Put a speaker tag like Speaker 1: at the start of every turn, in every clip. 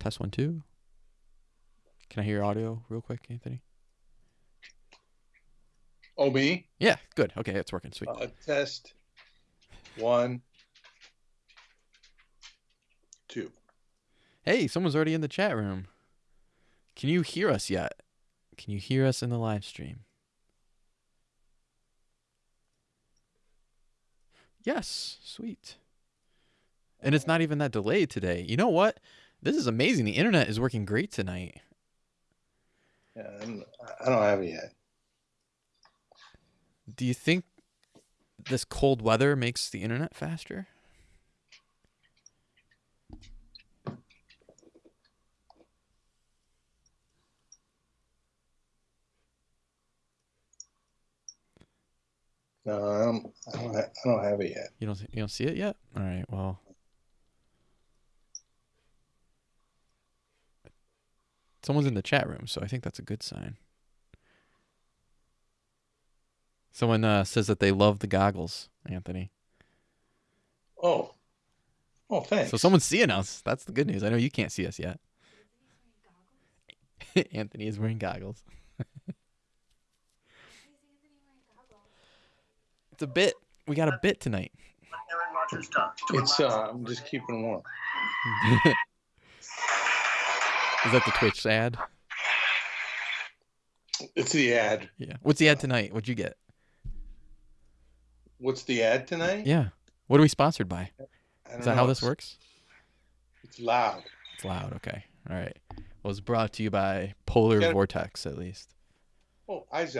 Speaker 1: Test one two. Can I hear your audio real quick, Anthony?
Speaker 2: Oh, me?
Speaker 1: Yeah, good. Okay, it's working. Sweet.
Speaker 2: Uh, test one, two.
Speaker 1: Hey, someone's already in the chat room. Can you hear us yet? Can you hear us in the live stream? Yes, sweet. And it's not even that delayed today. You know what? This is amazing. The internet is working great tonight.
Speaker 2: Yeah, I'm, I don't have it yet.
Speaker 1: Do you think this cold weather makes the internet faster?
Speaker 2: No, I don't. I don't, I don't have it yet.
Speaker 1: You don't you don't see it yet? All right. Well, someone's in the chat room, so I think that's a good sign. Someone uh, says that they love the goggles, Anthony.
Speaker 2: Oh, oh, thanks.
Speaker 1: So someone's seeing us. That's the good news. I know you can't see us yet. Anthony is wearing goggles. it's a bit. We got a bit tonight.
Speaker 3: Aaron Rodgers done. To
Speaker 2: It's. Uh, I'm just keeping warm.
Speaker 1: is that the Twitch ad?
Speaker 2: It's the ad.
Speaker 1: Yeah. What's the ad tonight? What'd you get?
Speaker 2: What's the ad tonight?
Speaker 1: Yeah. What are we sponsored by? Is that how this works?
Speaker 2: It's loud.
Speaker 1: It's loud. Okay. All right. Well, it's brought to you by Polar
Speaker 2: Yeah.
Speaker 1: Vortex, at least.
Speaker 2: Oh, Izod.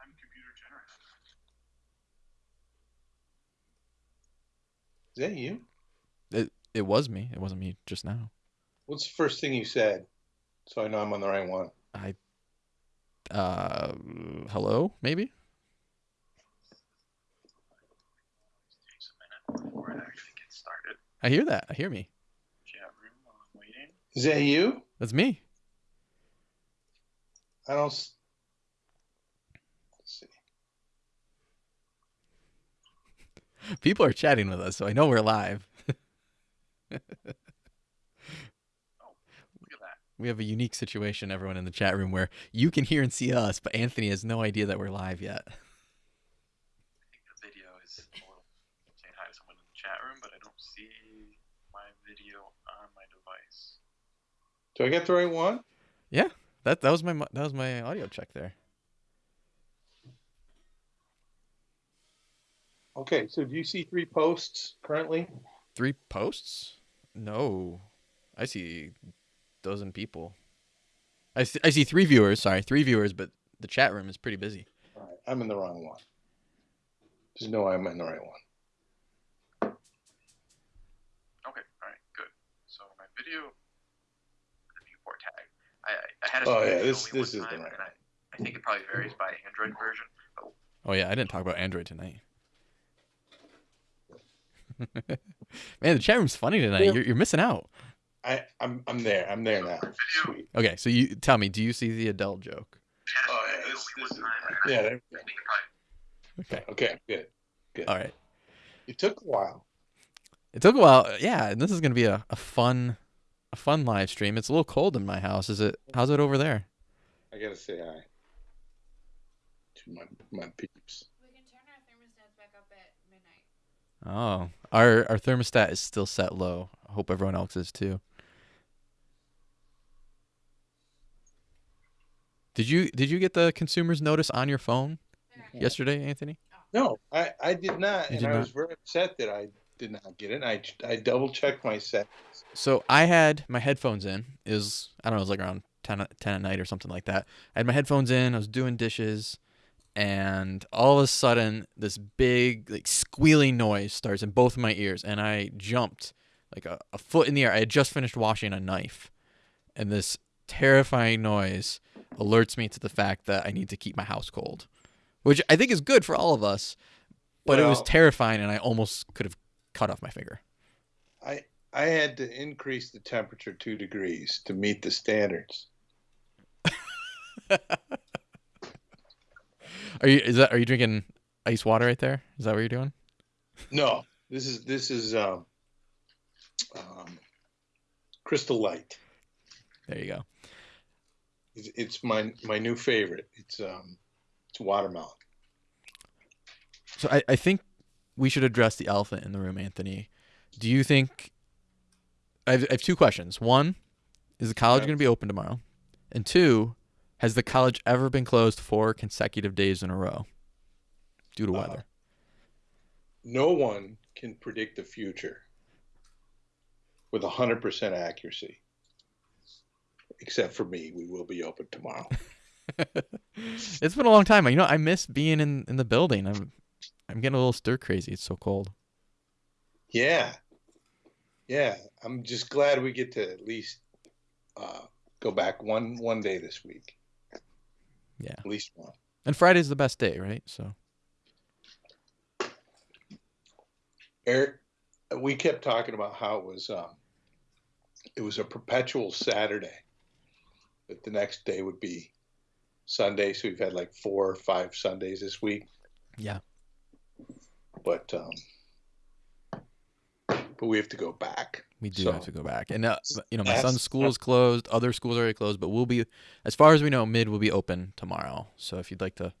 Speaker 3: I'm computer generous.
Speaker 2: Is that you?
Speaker 1: It it was me. It wasn't me just now.
Speaker 2: What's the first thing you said? So I know I'm on the right one.
Speaker 1: I. Uh, hello, maybe.
Speaker 3: Takes a minute before it actually gets started.
Speaker 1: I hear that. I hear me.
Speaker 3: Chat room while I'm waiting.
Speaker 2: Is that you?
Speaker 1: That's me.
Speaker 2: I don't. s- Let's see.
Speaker 1: People are chatting with us, so I know we're live.
Speaker 3: Look at that.
Speaker 1: We have a unique situation, everyone in the chat room, where you can hear and see us, but Anthony has no idea that we're live yet.
Speaker 3: I think the video is saying hi to someone in the chat room, but I don't see my video on my device.
Speaker 2: Do I get the right one?
Speaker 1: Yeah, that that was my that was my audio check there.
Speaker 2: Okay. So do you see three posts currently?
Speaker 1: Three posts? No, I see dozen people. I see, I see three viewers. Sorry, three viewers, but the chat room is pretty busy.
Speaker 2: All right. I'm in the wrong one. Just know I'm in the right one.
Speaker 3: Okay, all right, good. So my video, the viewport tag. I, I- I had a
Speaker 2: Oh,
Speaker 3: screen
Speaker 2: yeah, this- this
Speaker 3: one
Speaker 2: is the
Speaker 3: time,
Speaker 2: right
Speaker 3: and I, I think it probably varies by Android version. But
Speaker 1: Oh yeah, I didn't talk about Android tonight. Man, the chat room's funny tonight.
Speaker 2: Yeah.
Speaker 1: You're, you're missing out.
Speaker 2: I I'm I'm there. I'm there now. Sweet.
Speaker 1: Okay, so you tell me, do you see the Adele joke?
Speaker 2: Oh yeah. This, this is,
Speaker 3: time, and I-
Speaker 2: yeah. There,
Speaker 3: I think
Speaker 1: Okay,
Speaker 2: okay. Good.
Speaker 1: all right.
Speaker 2: It took a while.
Speaker 1: It took a while. Yeah, and this is gonna be a, a fun, a fun live stream. It's a little cold in my house. Is it? How's it over there?
Speaker 2: I gotta say hi to my my peeps.
Speaker 4: We can turn our thermostats back up at midnight.
Speaker 1: Oh, our our thermostat is still set low. I hope everyone else is too. Did you did you get the Consumers notice on your phone yesterday, Anthony?
Speaker 2: No, I I did not,
Speaker 1: You
Speaker 2: and
Speaker 1: did
Speaker 2: I
Speaker 1: not?
Speaker 2: was very upset that I did not get it. I I double checked my settings.
Speaker 1: So I had my headphones in. It was I don't know, it was like around 10, at- 10 at night or something like that. I had my headphones in. I was doing dishes, and all of a sudden, this big like squealing noise starts in both of my ears, and I jumped like a, a foot in the air. I had just finished washing a knife, and this terrifying noise alerts me to the fact that I need to keep my house cold, which I think is good for all of us. But it was terrifying, and I almost could have cut off my finger.
Speaker 2: I I had to increase the temperature two degrees to meet the standards.
Speaker 1: Are you is that are you drinking ice water right there? Is that what you're doing?
Speaker 2: No, this is this is um, um, Crystal Light.
Speaker 1: There you go.
Speaker 2: It's, it's my my new favorite. It's um, it's watermelon.
Speaker 1: So I, I think we should address the elephant in the room, Anthony. Do you think? I have, I have two questions. One, is the college going to be open tomorrow? And two, has the college ever been closed four consecutive days in a row due to
Speaker 2: Uh,
Speaker 1: weather?
Speaker 2: No one can predict the future with hundred percent accuracy, except for me. We will be open tomorrow.
Speaker 1: it's been a long time. You know, I miss being in, in the building. I'm I'm getting a little stir crazy. It's so cold.
Speaker 2: Yeah, yeah. I'm just glad we get to at least uh, go back one one day this week.
Speaker 1: Yeah.
Speaker 2: at least one.
Speaker 1: And Friday's the best day, right? So
Speaker 2: Eric, we kept talking about how it was um, it was a perpetual Saturday. The next day would be Sunday, so we've had like four or five Sundays this week.
Speaker 1: yeah.
Speaker 2: But um, but we have to go back.
Speaker 1: We do
Speaker 2: So-
Speaker 1: have to go back, and uh, you know, my son's school is closed. Other schools are already closed, but we'll be, as far as we know, mid will be open tomorrow. So if you'd like to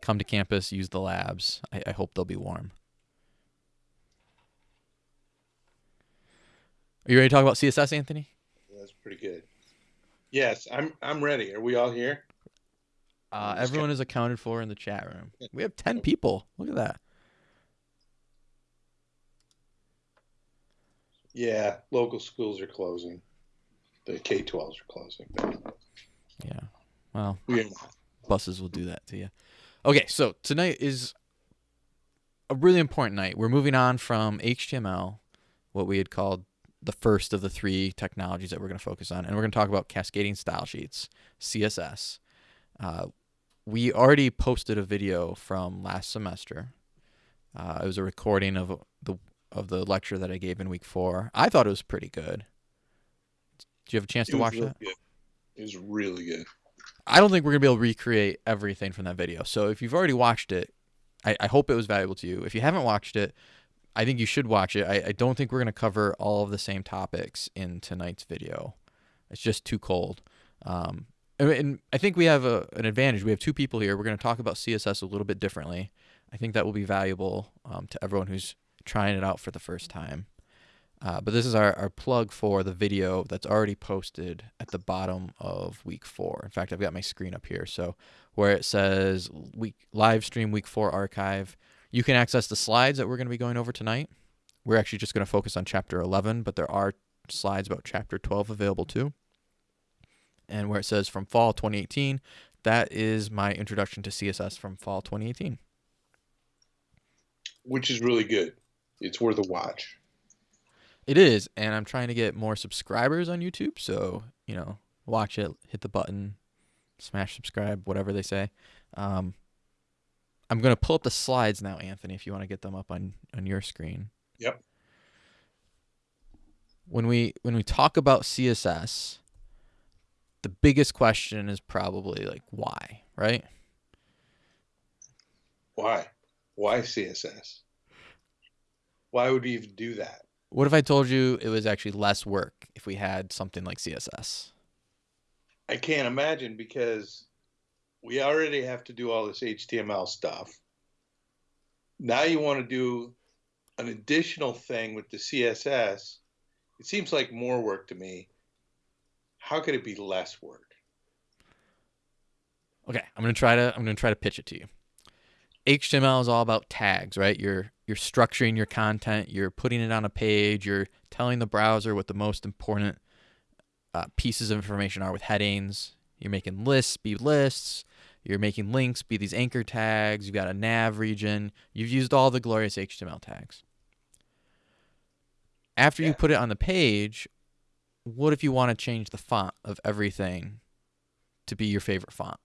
Speaker 1: come to campus, use the labs. I, I hope they'll be warm. Are you ready to talk about CSS, Anthony?
Speaker 2: Yeah, That's pretty good. Yes, I'm I'm ready. Are we all here?
Speaker 1: Uh, everyone is accounted for in the chat room. We have ten people. Look at that.
Speaker 2: Yeah, local schools are closing. The K-12s are closing.
Speaker 1: Yeah. Well,
Speaker 2: not.
Speaker 1: buses will do that to you. Okay, so tonight is a really important night. We're moving on from HTML, what we had called the first of the three technologies that we're going to focus on, and we're going to talk about cascading style sheets, CSS. Uh, we already posted a video from last semester. Uh, it was a recording of the of the lecture that I gave in week four. I thought it was pretty good. Do you have a chance
Speaker 2: It
Speaker 1: to watch
Speaker 2: really
Speaker 1: that?
Speaker 2: good. It was really good.
Speaker 1: I don't think we're gonna be able to recreate everything from that video. So if you've already watched it, I, I hope it was valuable to you. If you haven't watched it, I think you should watch it. I, I don't think we're gonna cover all of the same topics in tonight's video. It's just too cold. Um, and, I think we have a, an advantage. We have two people here. We're gonna talk about CSS a little bit differently. I think that will be valuable um, to everyone who's trying it out for the first time. Uh, but this is our, our plug for the video that's already posted at the bottom of week four. In fact, I've got my screen up here. So where it says week live stream week four archive, you can access the slides that we're going to be going over tonight. We're actually just going to focus on chapter 11, but there are slides about chapter 12 available too. And where it says from fall 2018, that is my introduction to CSS from fall 2018.
Speaker 2: Which is really good. It's worth a watch.
Speaker 1: It is, and I'm trying to get more subscribers on YouTube. So you know, watch it, hit the button, smash subscribe, whatever they say. Um, I'm gonna pull up the slides now, Anthony. If you want to get them up on on your screen.
Speaker 2: Yep.
Speaker 1: When we when we talk about CSS, the biggest question is probably like why, right?
Speaker 2: Why? Why CSS? Why would we even do that?
Speaker 1: What if I told you it was actually less work if we had something like CSS?
Speaker 2: I can't imagine because we already have to do all this HTML stuff. Now you want to do an additional thing with the CSS. It seems like more work to me. How could it be less work?
Speaker 1: Okay, I'm gonna try to I'm gonna try to pitch it to you. HTML is all about tags, right? You're you're structuring your content, you're putting it on a page, you're telling the browser what the most important uh, pieces of information are with headings. You're making lists be lists. You're making links be these anchor tags. You've got a nav region. You've used all the glorious HTML tags. After you put it on the page, what if you want to change the font of everything to be your favorite font?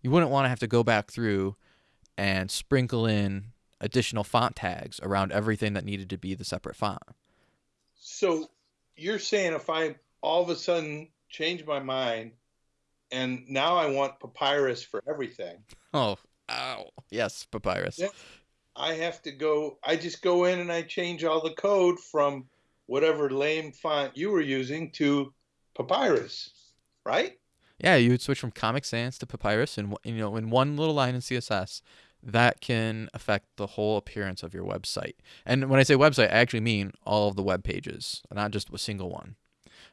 Speaker 1: You wouldn't want to have to go back through and sprinkle in additional font tags around everything that needed to be the separate font.
Speaker 2: So you're saying if I all of a sudden change my mind and now I want papyrus for everything,
Speaker 1: Oh, ow. Yes, papyrus.
Speaker 2: Yeah. I have to go, I just go in and I change all the code from whatever lame font you were using to Papyrus, right?
Speaker 1: Yeah, you would switch from Comic Sans to Papyrus, and you know, in one little line in CSS, that can affect the whole appearance of your website. And when I say website, I actually mean all of the web pages, not just a single one.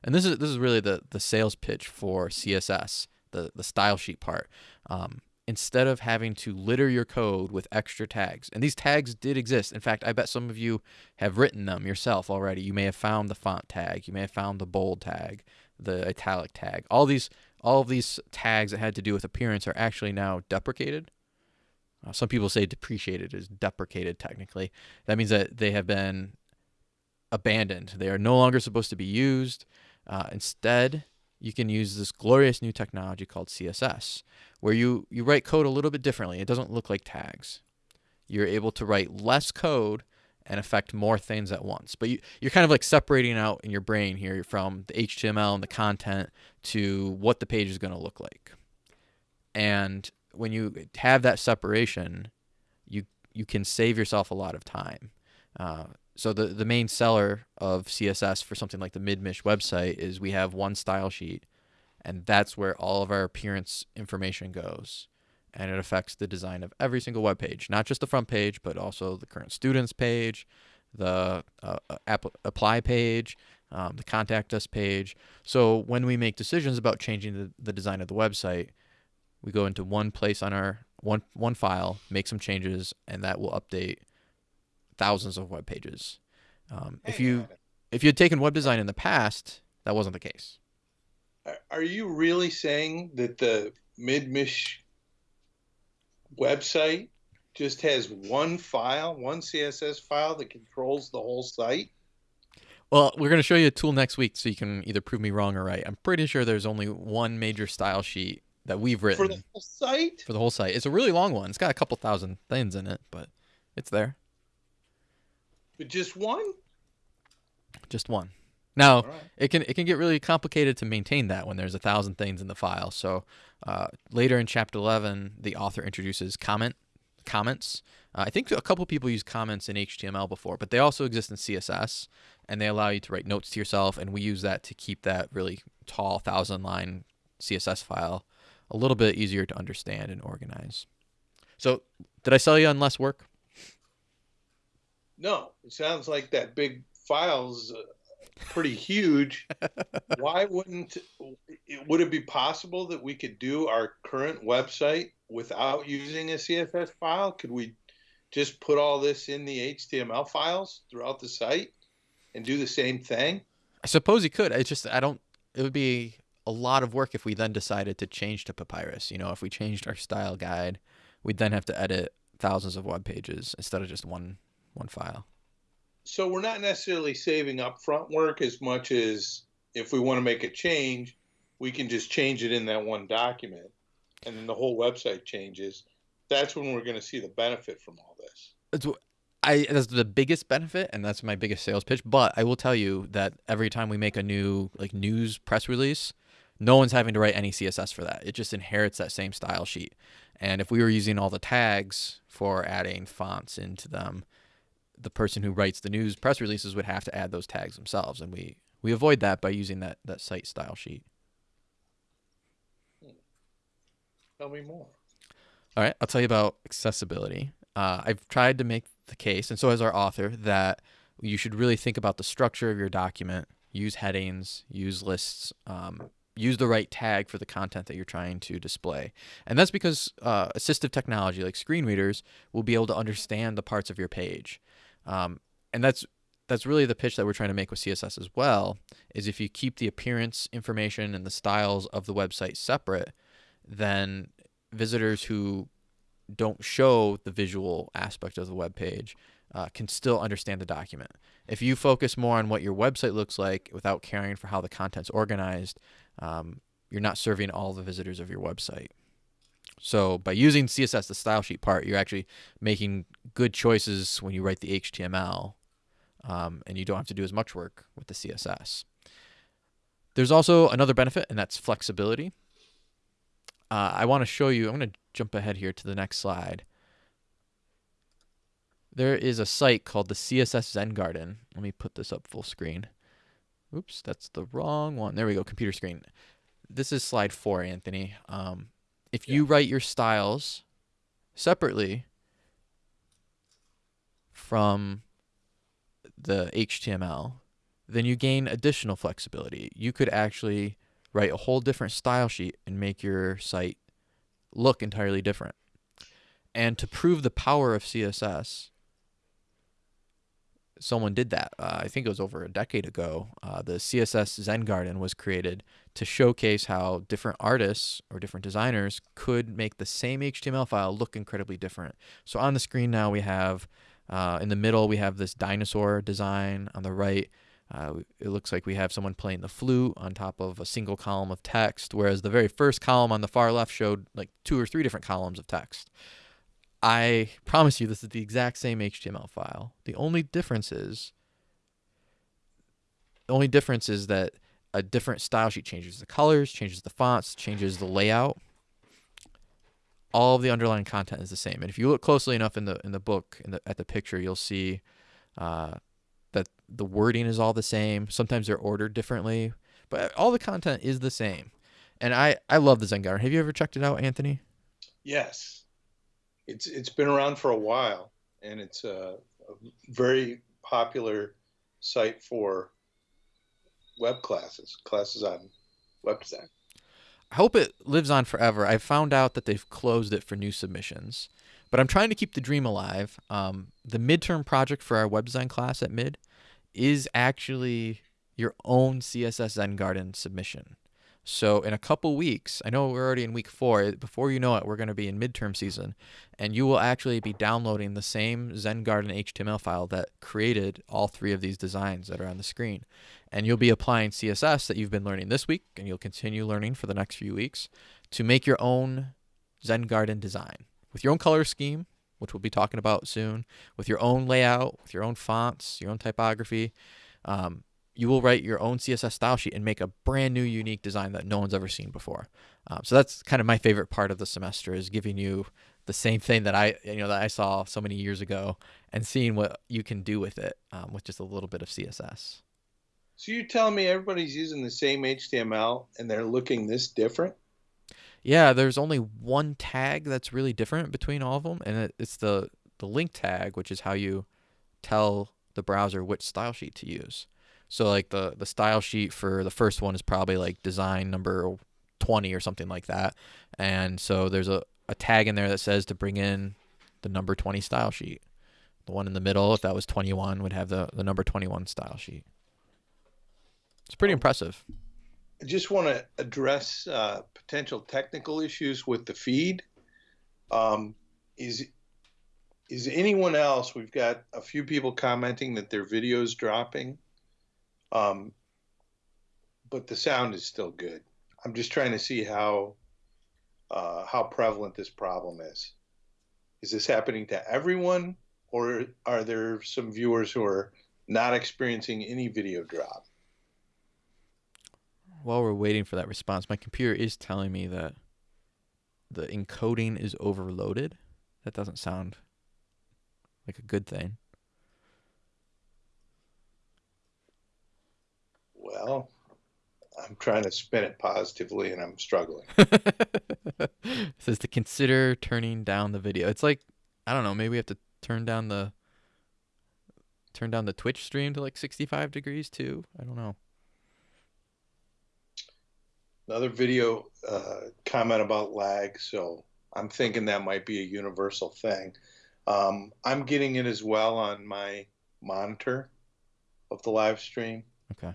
Speaker 1: And this is this is really the the sales pitch for CSS, the the style sheet part. Um, instead of having to litter your code with extra tags, and these tags did exist. In fact, I bet some of you have written them yourself already. You may have found the font tag, you may have found the bold tag, the italic tag. All these all of these tags that had to do with appearance are actually now deprecated. Uh, some people say depreciated is deprecated technically. That means that they have been abandoned. They are no longer supposed to be used. Uh, instead, you can use this glorious new technology called CSS, where you, you write code a little bit differently. It doesn't look like tags. You're able to write less code and affect more things at once. But you, you're kind of like separating out in your brain here from the HTML and the content to what the page is going to look like. And when you have that separation, you you can save yourself a lot of time. Uh, so the the main seller of CSS for something like the Midmish website is we have one style sheet, and that's where all of our appearance information goes, and it affects the design of every single web page, not just the front page, but also the current students page, the uh, app apply page, um, the contact us page. So when we make decisions about changing the, the design of the website, we go into one place on our one one file, make some changes, and that will update thousands of web pages. Um, if you if you had taken web design in the past, that wasn't the case.
Speaker 2: Are- Are you really saying that the Midmish website just has one file, one CSS file that controls the whole site?
Speaker 1: Well, we're going to show you a tool next week so you can either prove me wrong or right. I'm pretty sure there's only one major style sheet that we've written
Speaker 2: For the whole site?
Speaker 1: for the whole site. It's a really long one. It's got a couple thousand things in it, but it's there.
Speaker 2: But just one?
Speaker 1: Just one. Now,
Speaker 2: right.
Speaker 1: it can it can get really complicated to maintain that when there's a thousand things in the file. So uh, later in chapter 11, the author introduces comment comments. Uh, I think a couple people use comments in HTML before, but they also exist in CSS, and they allow you to write notes to yourself. And we use that to keep that really tall thousand line CSS file a little bit easier to understand and organize. So, did I sell you on less work?
Speaker 2: No, it sounds like that big file's uh, pretty huge. Why wouldn't it, would it be possible that we could do our current website without using a CSS file? Could we just put all this in the HTML files throughout the site and do the same thing?
Speaker 1: I suppose you could. It's just I don't. It would be a lot of work if we then decided to change to Papyrus. You know, if we changed our style guide, we'd then have to edit thousands of web pages instead of just one one file.
Speaker 2: So we're not necessarily saving upfront work as much as if we want to make a change, we can just change it in that one document, and then the whole website changes. That's when we're going to see the benefit from all this.
Speaker 1: It's, I that's the biggest benefit, and that's my biggest sales pitch. But I will tell you that every time we make a new like news press release, no one's having to write any CSS for that. It just inherits that same style sheet. And if we were using all the tags for adding fonts into them, the person who writes the news press releases would have to add those tags themselves, and we we avoid that by using that that site style sheet.
Speaker 2: Tell me more.
Speaker 1: All right, I'll tell you about accessibility. Uh, I've tried to make the case, and so has our author, that you should really think about the structure of your document, use headings, use lists, um, use the right tag for the content that you're trying to display. And that's because uh, assistive technology like screen readers will be able to understand the parts of your page. Um, and that's that's really the pitch that we're trying to make with CSS as well, is if you keep the appearance information and the styles of the website separate, then visitors who don't show the visual aspect of the web page uh, can still understand the document. If you focus more on what your website looks like without caring for how the content's organized, um, you're not serving all the visitors of your website. So by using CSS, the style sheet part, you're actually making good choices when you write the HTML, um, and you don't have to do as much work with the CSS. There's also another benefit, and that's flexibility. Uh, I want to show you, I'm going to jump ahead here to the next slide. There is a site called the CSS Zen Garden. Let me put this up full screen. Oops, that's the wrong one. There we go. Computer screen. This is slide four, Anthony. Um, if you write your styles separately from the HTML, then you gain additional flexibility. You could actually write a whole different style sheet and make your site look entirely different. And to prove the power of CSS, someone did that. Uh, I think it was over a decade ago. Uh, the CSS Zen Garden was created to showcase how different artists or different designers could make the same HTML file look incredibly different. So on the screen now we have, uh, in the middle we have this dinosaur design. On the right, uh, it looks like we have someone playing the flute on top of a single column of text, whereas the very first column on the far left showed like two or three different columns of text. I promise you this is the exact same HTML file. The only difference is the only difference is that a different style sheet changes the colors, changes the fonts, changes the layout. All of the underlying content is the same. And if you look closely enough in the in the book in the, at the picture, you'll see uh, that the wording is all the same. Sometimes they're ordered differently, but all the content is the same. And I I love the Zen Garden. Have you ever checked it out, Anthony?
Speaker 2: Yes it's it's been around for a while, and it's a, a very popular site for web classes, classes on web design.
Speaker 1: I hope it lives on forever. I found out that they've closed it for new submissions, but I'm trying to keep the dream alive. Um, the midterm project for our web design class at mid is actually your own CSS Zen Garden submission. So in a couple weeks, I know we're already in week four. Before you know it, we're going to be in midterm season, and you will actually be downloading the same Zen Garden HTML file that created all three of these designs that are on the screen, and you'll be applying CSS that you've been learning this week, and you'll continue learning for the next few weeks to make your own Zen Garden design with your own color scheme, which we'll be talking about soon, with your own layout, with your own fonts, your own typography. Um, you will write your own CSS style sheet and make a brand new unique design that no one's ever seen before. Um, so that's kind of my favorite part of the semester is giving you the same thing that I you know that I saw so many years ago and seeing what you can do with it um, with just a little bit of CSS.
Speaker 2: So you're telling me everybody's using the same HTML and they're looking this different?
Speaker 1: Yeah, there's only one tag that's really different between all of them, and it's the the link tag, which is how you tell the browser which style sheet to use. So like the the style sheet for the first one is probably like design number 20 or something like that. And so there's a, a tag in there that says to bring in the number 20 style sheet. The one in the middle, if that was 21, would have the, the number 21 style sheet. It's pretty impressive.
Speaker 2: I just want to address uh, potential technical issues with the feed. Um, is is anyone else? We've got a few people commenting that their video is dropping. Um, but the sound is still good. I'm just trying to see how uh, how prevalent this problem is. Is this happening to everyone, or are there some viewers who are not experiencing any video drop?
Speaker 1: While we're waiting for that response, my computer is telling me that the encoding is overloaded. That doesn't sound like a good thing.
Speaker 2: Well, I'm trying to spin it positively and I'm struggling.
Speaker 1: it says to consider turning down the video. It's like I don't know, maybe we have to turn down the turn down the Twitch stream to like 65 degrees too. I don't know.
Speaker 2: Another video uh, comment about lag, so I'm thinking that might be a universal thing. Um, I'm getting it as well on my monitor of the live stream.
Speaker 1: Okay.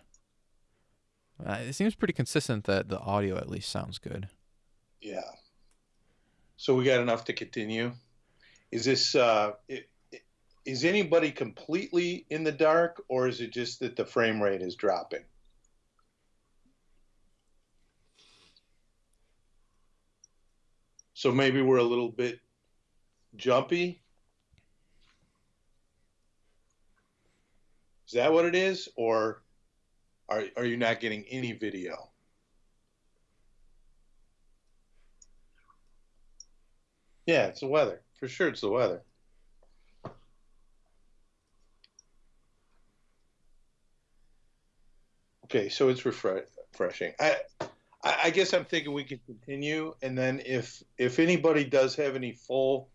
Speaker 1: Uh, it seems pretty consistent that the audio at least sounds good.
Speaker 2: Yeah. So we got enough to continue. Is this uh, it, is anybody completely in the dark, or is it just that the frame rate is dropping? So maybe we're a little bit jumpy. Is that what it is, or are, are you not getting any video? Yeah, it's the weather. For sure, it's the weather. Okay, so it's refreshing. I, I guess I'm thinking we could continue, and then if if anybody does have any full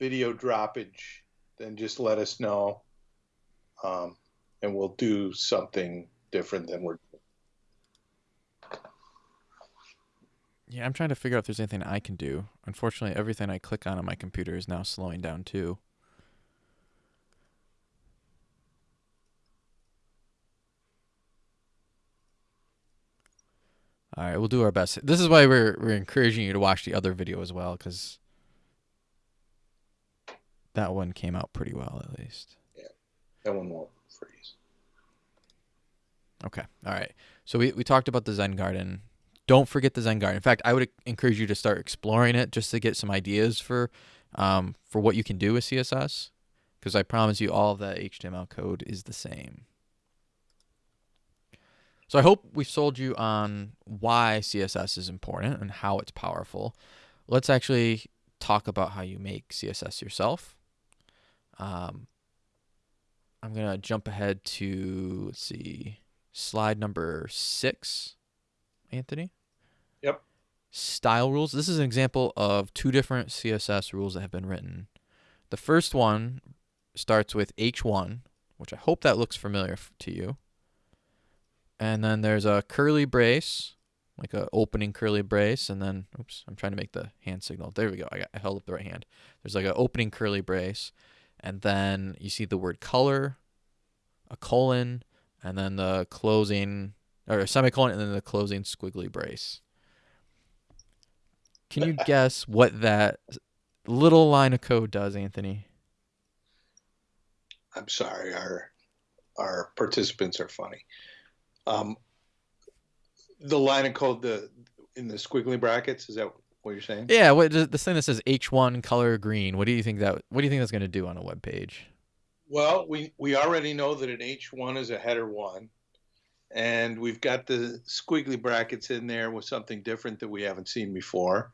Speaker 2: video droppage, then just let us know, um, and we'll do something different than we're.
Speaker 1: Yeah, I'm trying to figure out if there's anything I can do. Unfortunately, everything I click on on my computer is now slowing down too. All right, we'll do our best. This is why we're we're encouraging you to watch the other video as well cuz that one came out pretty well at least. Yeah.
Speaker 2: That one won't freeze.
Speaker 1: Okay. All right. So we, we talked about the Zen Garden. Don't forget the Zen Garden. In fact, I would encourage you to start exploring it just to get some ideas for um, for what you can do with CSS. Because I promise you, all of that HTML code is the same. So I hope we've sold you on why CSS is important and how it's powerful. Let's actually talk about how you make CSS yourself. Um, I'm gonna jump ahead to let's see slide number six, Anthony.
Speaker 2: Yep.
Speaker 1: Style rules. This is an example of two different CSS rules that have been written. The first one starts with H1, which I hope that looks familiar to you. And then there's a curly brace, like a opening curly brace, and then oops, I'm trying to make the hand signal. There we go. I, got, I held up the right hand. There's like an opening curly brace, and then you see the word color, a colon, and then the closing or semicolon, and then the closing squiggly brace. Can you guess what that little line of code does, Anthony?
Speaker 2: I'm sorry, our our participants are funny. Um, the line of code the in the squiggly brackets is that what you're saying?
Speaker 1: Yeah, what this thing that says H1 color green. What do you think that? What do you think that's going to do on a web page?
Speaker 2: Well, we we already know that an H1 is a header one, and we've got the squiggly brackets in there with something different that we haven't seen before,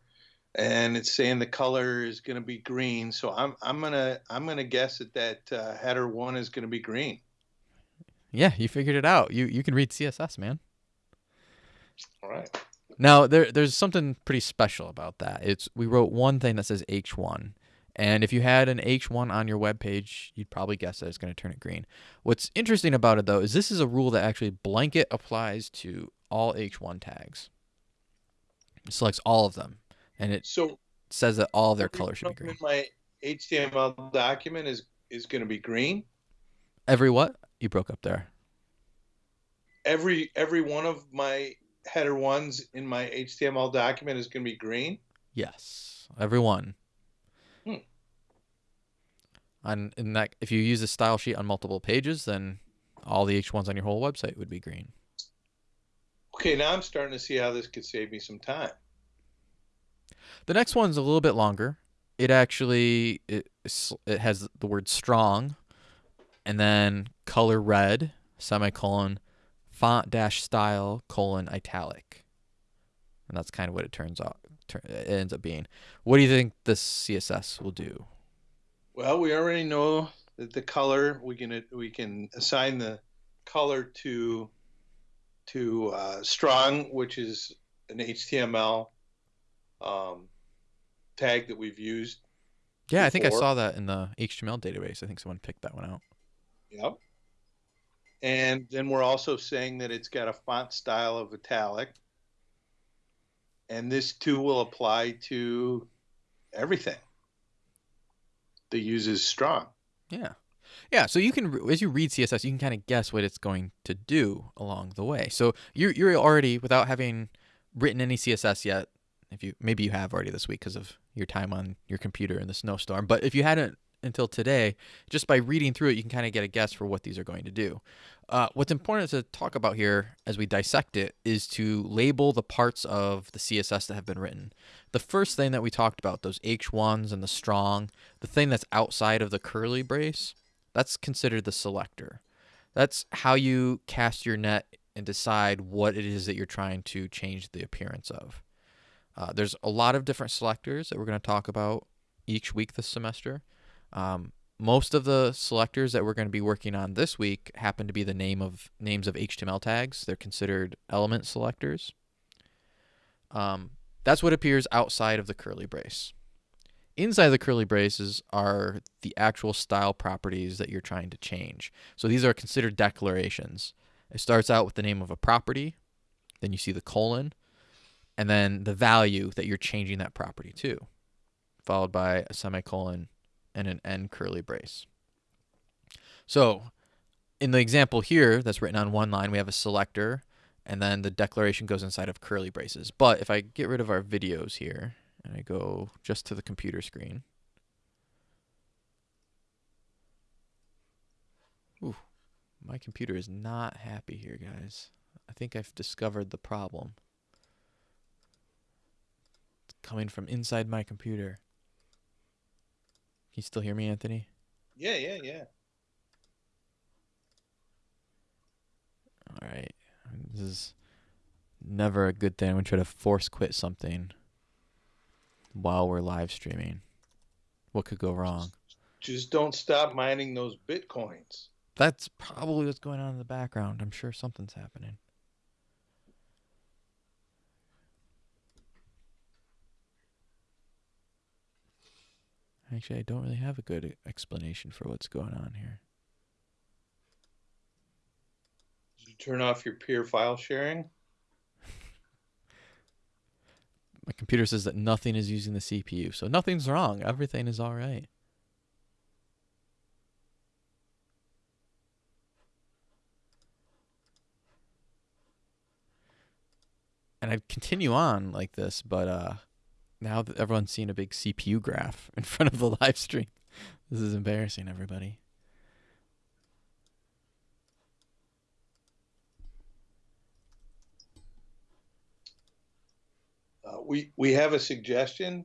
Speaker 2: and it's saying the color is going to be green. So I'm I'm gonna I'm gonna guess that that uh, header one is going to be green.
Speaker 1: Yeah, you figured it out. You you can read CSS, man.
Speaker 2: All right.
Speaker 1: Now there there's something pretty special about that. It's we wrote one thing that says H1. And if you had an H1 on your web page, you'd probably guess that it's going to turn it green. What's interesting about it though is this is a rule that actually blanket applies to all H1 tags. It selects all of them and it
Speaker 2: So
Speaker 1: says that all their colors should be green.
Speaker 2: In my HTML document is is going to be green.
Speaker 1: Every what? You broke up there.
Speaker 2: Every every one of my header ones in my HTML document is going to be green.
Speaker 1: Yes, every one. On in that, if you use a style sheet on multiple pages, then all the H1s on your whole website would be green.
Speaker 2: Okay, now I'm starting to see how this could save me some time.
Speaker 1: The next one's a little bit longer. It actually it, it has the word strong, and then color red semicolon font dash style colon italic, and that's kind of what it turns out. It ends up being. What do you think this CSS will do?
Speaker 2: Well, we already know that the color we can we can assign the color to to uh, strong, which is an HTML um, tag that we've used.
Speaker 1: Yeah, I think I saw that in the HTML database. I think someone picked that one out.
Speaker 2: Yep. And then we're also saying that it's got a font style of italic. And this too will apply to everything that uses strong.
Speaker 1: Yeah. Yeah, so you can as you read CSS, you can kind of guess what it's going to do along the way. So you're you're already without having written any CSS yet. If you maybe you have already this week because of your time on your computer in the snowstorm, but if you hadn't until today, just by reading through it, you can kind of get a guess for what these are going to do. Uh, what's important to talk about here as we dissect it is to label the parts of the CSS that have been written. The first thing that we talked about, those H1s and the strong, the thing that's outside of the curly brace, that's considered the selector. That's how you cast your net and decide what it is that you're trying to change the appearance of. Uh, there's a lot of different selectors that we're going to talk about each week this semester. Um, most of the selectors that we're going to be working on this week happen to be the name of names of HTML tags. They're considered element selectors. Um, that's what appears outside of the curly brace. Inside the curly braces are the actual style properties that you're trying to change. So these are considered declarations. It starts out with the name of a property, then you see the colon, and then the value that you're changing that property to, followed by a semicolon and an end curly brace. So in the example here that's written on one line, we have a selector, and then the declaration goes inside of curly braces. But if I get rid of our videos here, and I go just to the computer screen. Ooh, my computer is not happy here, guys. I think I've discovered the problem. It's coming from inside my computer. Can you still hear me, Anthony?
Speaker 2: Yeah, yeah, yeah.
Speaker 1: All right. This is never a good thing. I'm going to try to force quit something while we're live streaming. What could go wrong?
Speaker 2: Just don't stop mining those bitcoins.
Speaker 1: That's probably what's going on in the background. I'm sure something's happening. Actually, I don't really have a good explanation for what's going on here.
Speaker 2: Did you turn off your peer file sharing?
Speaker 1: My computer says that nothing is using the CPU, so nothing's wrong. Everything is all right. And I'd continue on like this, but uh, now that everyone's seeing a big CPU graph in front of the live stream, this is embarrassing, everybody.
Speaker 2: Uh, we we have a suggestion.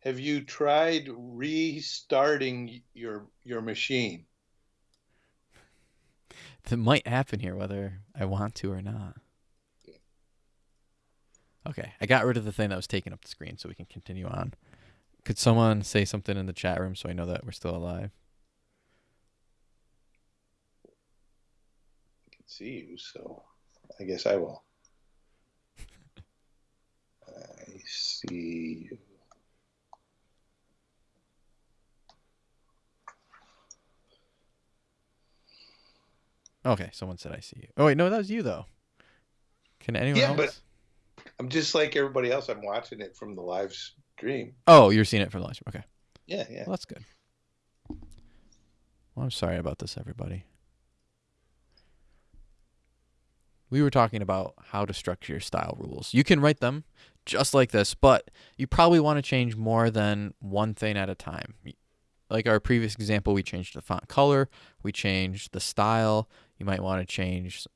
Speaker 2: Have you tried restarting your your machine?
Speaker 1: That might happen here, whether I want to or not. Okay, I got rid of the thing that was taking up the screen, so we can continue on. Could someone say something in the chat room so I know that we're still alive?
Speaker 2: I can see you, so I guess I will. I see you.
Speaker 1: Okay, someone said I see you. Oh wait, no, that was you though. Can anyone
Speaker 2: Yeah,
Speaker 1: else?
Speaker 2: I'm just like everybody else. I'm watching it from the live stream.
Speaker 1: Oh, you're seeing it from the live stream. Okay,
Speaker 2: Yeah, yeah.
Speaker 1: well that's good. Well, I'm sorry about this, everybody. We were talking about how to structure your style rules. You can write them just like this, but you probably want to change more than one thing at a time. Like our previous example, we changed the font color, we changed the style. You might want to change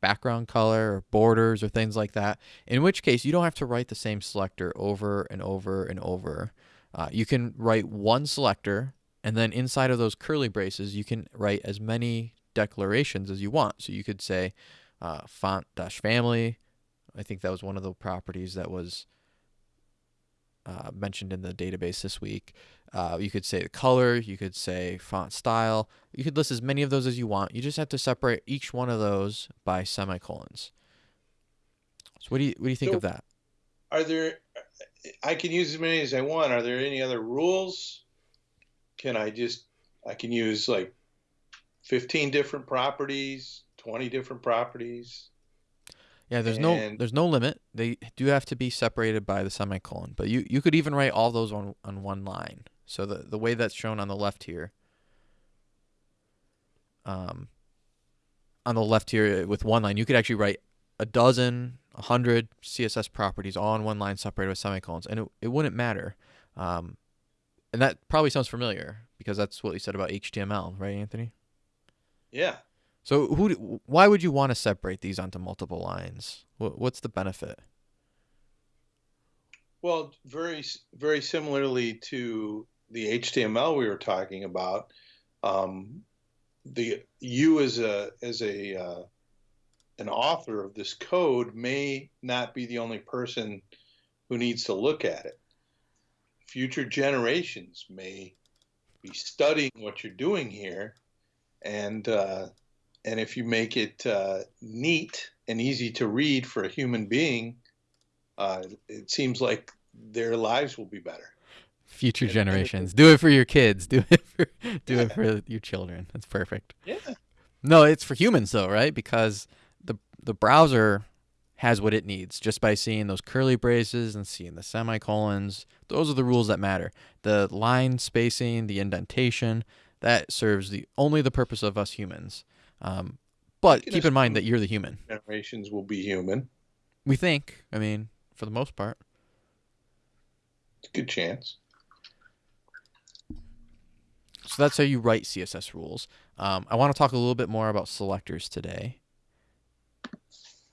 Speaker 1: background color or borders or things like that. In which case, you don't have to write the same selector over and over and over. Uh, you can write one selector, and then inside of those curly braces, you can write as many declarations as you want. So you could say uh, font dash family. I think that was one of the properties that was uh, mentioned in the database this week. Uh, you could say the color, you could say font style. You could list as many of those as you want. You just have to separate each one of those by semicolons. So what do you what do you think
Speaker 2: So-
Speaker 1: of that?
Speaker 2: Are there? I can use as many as I want. Are there any other rules? Can I just? I can use like 15 different properties, 20 different properties.
Speaker 1: Yeah, there's no there's no limit. They do have to be separated by the semicolon, but you you could even write all those on on one line. So the the way that's shown on the left here. Um, on the left here with one line, you could actually write a dozen, a hundred CSS properties all on one line separated with semicolons, and it it wouldn't matter. Um, and that probably sounds familiar because that's what you said about HTML, right, Anthony?
Speaker 2: Yeah.
Speaker 1: So who? Why would you want to separate these onto multiple lines? What's the benefit?
Speaker 2: Well, very very similarly to the HTML we were talking about, um, the you as a as a uh, an author of this code may not be the only person who needs to look at it. Future generations may be studying what you're doing here, and uh, and if you make it uh, neat and easy to read for a human being, uh, it seems like their lives will be better.
Speaker 1: Future generations. Do it for your kids. Do it for do
Speaker 2: Yeah.
Speaker 1: it for your children. That's perfect.
Speaker 2: Yeah.
Speaker 1: No, it's for humans though, right? Because the the browser has what it needs just by seeing those curly braces and seeing the semicolons. Those are the rules that matter. The line spacing, the indentation, that serves the only the purpose of us humans. Um, but keep in mind that you're the human.
Speaker 2: Generations will be human.
Speaker 1: We think. I mean, for the most part.
Speaker 2: It's a good chance.
Speaker 1: So that's how you write CSS rules. Um, I want to talk a little bit more about selectors today.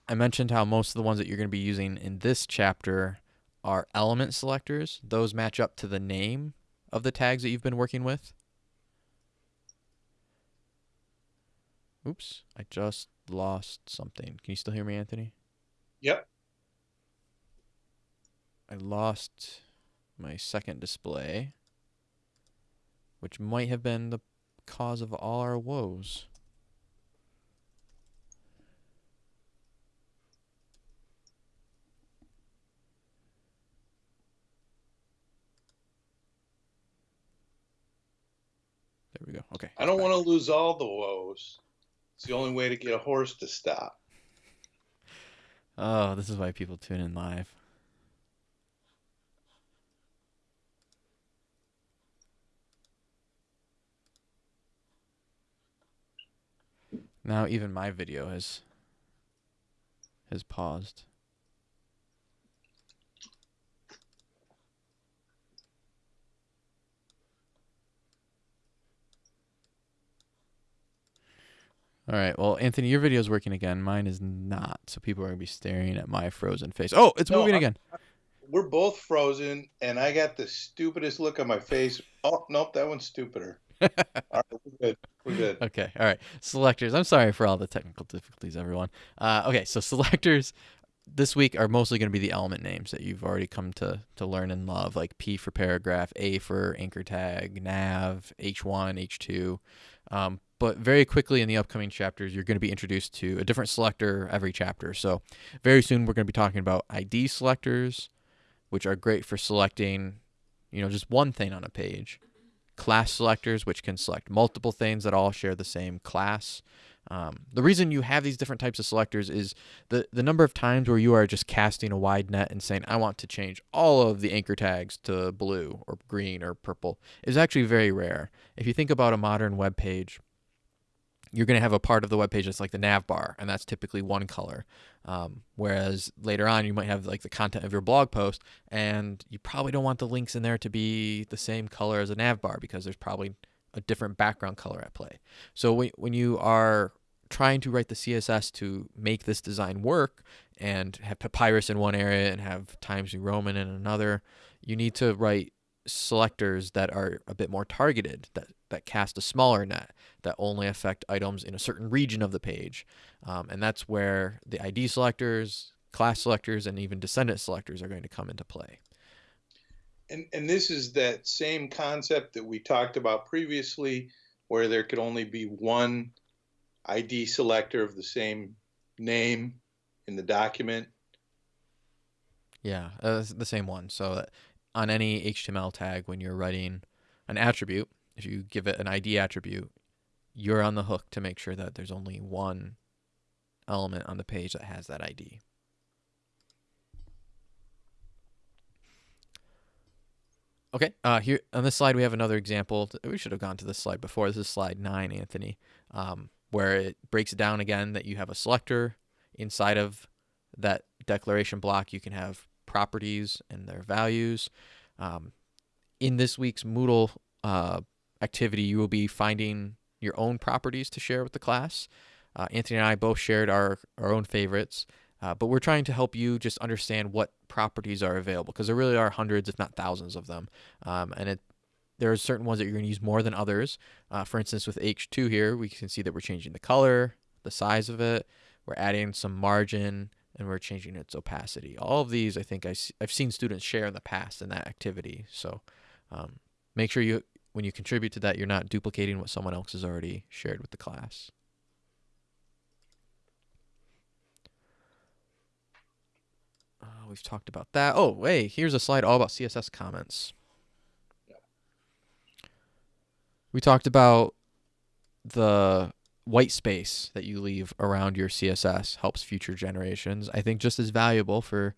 Speaker 1: I mentioned how most of the ones that you're going to be using in this chapter are element selectors. Those match up to the name of the tags that you've been working with. Oops, I just lost something. Can you still hear me, Anthony?
Speaker 2: Yep.
Speaker 1: I lost my second display, which might have been the cause of all our woes. There we go. Okay.
Speaker 2: I don't want to lose all the woes. It's the only way to get a horse to stop.
Speaker 1: Oh, this is why people tune in live. Now even my video has has paused. All right. Well, Anthony, your video is working again. Mine is not. So people are going to be staring at my frozen face. Oh, it's
Speaker 2: No,
Speaker 1: moving
Speaker 2: I'm-
Speaker 1: again.
Speaker 2: We're both frozen, and I got the stupidest look on my face. Oh, nope, that one's stupider. All right, we're good. We're good.
Speaker 1: Okay. All right. Selectors. I'm sorry for all the technical difficulties, everyone. Uh, okay. So selectors this week are mostly going to be the element names that you've already come to to learn and love, like P for paragraph, A for anchor tag, nav, H1, H2. Um, but very quickly in the upcoming chapters, you're going to be introduced to a different selector every chapter. So very soon we're going to be talking about ID selectors, which are great for selecting, you know, just one thing on a page class selectors, which can select multiple things that all share the same class. Um, the reason you have these different types of selectors is the, the number of times where you are just casting a wide net and saying, I want to change all of the anchor tags to blue or green or purple is actually very rare. If you think about a modern web page, you're going to have a part of the web page that's like the nav bar, and that's typically one color. Um, whereas later on, you might have like the content of your blog post, and you probably don't want the links in there to be the same color as a nav bar because there's probably a different background color at play. So when, when you are trying to write the CSS to make this design work and have papyrus in one area and have Times New Roman in another, you need to write selectors that are a bit more targeted, that, that cast a smaller net, that only affect items in a certain region of the page. Um, and that's where the ID selectors, class selectors, and even descendant selectors are going to come into play.
Speaker 2: And and this is that same concept that we talked about previously, where there could only be one ID selector of the same name in the document.
Speaker 1: Yeah, uh, the same one. So that on any HTML tag, when you're writing an attribute, if you give it an ID attribute, you're on the hook to make sure that there's only one element on the page that has that ID. Okay, uh, here on this slide we have another example. We should have gone to this slide before. This is slide nine, Anthony, um, where it breaks down again that you have a selector inside of that declaration block. You can have properties and their values. Um, in this week's Moodle uh, activity, you will be finding your own properties to share with the class. Uh, Anthony and I both shared our, our own favorites, uh, but we're trying to help you just understand what properties are available because there really are hundreds, if not thousands, of them. Um, and it there are certain ones that you're going to use more than others. Uh, for instance, with H2 here, we can see that we're changing the color, the size of it, we're adding some margin, and we're changing its opacity. All of these, I think I, have seen students share in the past in that activity. So um, make sure you, when you contribute to that, you're not duplicating what someone else has already shared with the class. Uh, we've talked about that. Oh, hey, here's a slide all about CSS comments. We talked about the white space that you leave around your CSS helps future generations. I think just as valuable for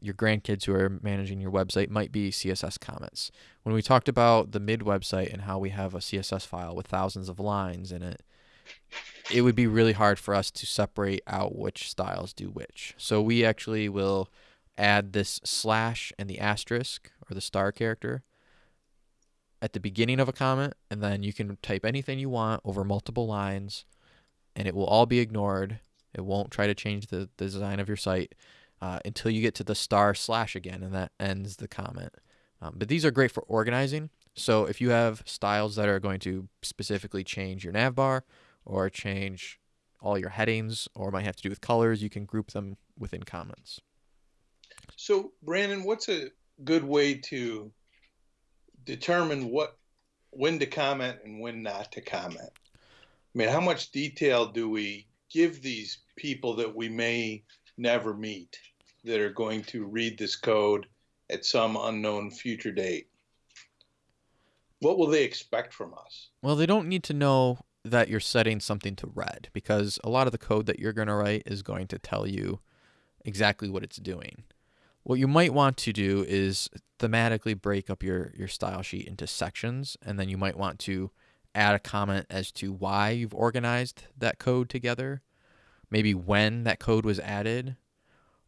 Speaker 1: your grandkids who are managing your website might be CSS comments. When we talked about the mid website and how we have a CSS file with thousands of lines in it, it would be really hard for us to separate out which styles do which. So we actually will add this slash and the asterisk or the star character at the beginning of a comment, and then you can type anything you want over multiple lines, and it will all be ignored. It won't try to change the, the design of your site uh, until you get to the star slash again, and that ends the comment. Um, but these are great for organizing. So if you have styles that are going to specifically change your navbar or change all your headings or might have to do with colors, you can group them within comments.
Speaker 2: So, Brandon, what's a good way to determine what when to comment and when not to comment? I mean, how much detail do we give these people that we may never meet that are going to read this code at some unknown future date? What will they expect from us?
Speaker 1: Well, they don't need to know that you're setting something to red because a lot of the code that you're going to write is going to tell you exactly what it's doing. What you might want to do is thematically break up your, your style sheet into sections, and then you might want to add a comment as to why you've organized that code together, maybe when that code was added,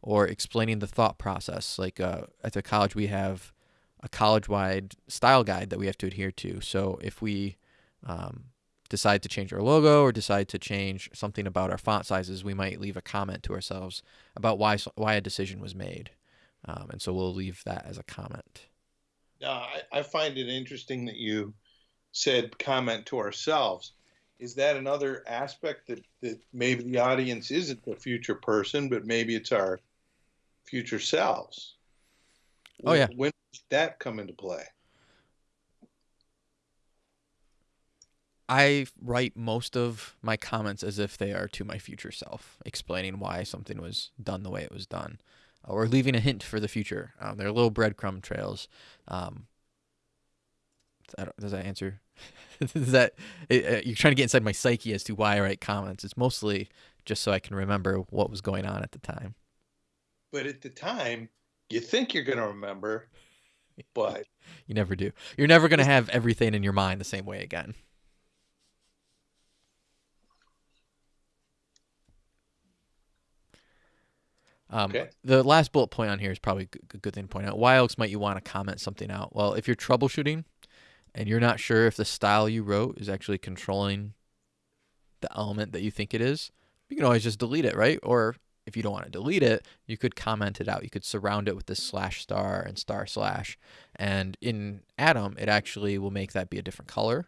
Speaker 1: or explaining the thought process. Like uh, at the college, we have a college wide style guide that we have to adhere to. So if we um, decide to change our logo or decide to change something about our font sizes, we might leave a comment to ourselves about why why a decision was made. Um, and so we'll leave that as a comment.
Speaker 2: Now, I, I find it interesting that you said comment to ourselves. Is that another aspect that, that maybe the audience isn't the future person, but maybe it's our future selves?
Speaker 1: Oh, yeah.
Speaker 2: When did that come into play?
Speaker 1: I write most of my comments as if they are to my future self, explaining why something was done the way it was done, or leaving a hint for the future. Um, they're little breadcrumb trails. Um, does that answer? Is that it, you're trying to get inside my psyche as to why I write comments? It's mostly just so I can remember what was going on at the time.
Speaker 2: But at the time, you think you're going to remember, but
Speaker 1: you never do. You're never going to have everything in your mind the same way again. Um,
Speaker 2: Okay.
Speaker 1: The last bullet point on here is probably a good thing to point out. Why else might you want to comment something out? Well, if you're troubleshooting and you're not sure if the style you wrote is actually controlling the element that you think it is, you can always just delete it, right? Or if you don't want to delete it, you could comment it out. You could surround it with this slash star and star slash. And in Atom, it actually will make that be a different color.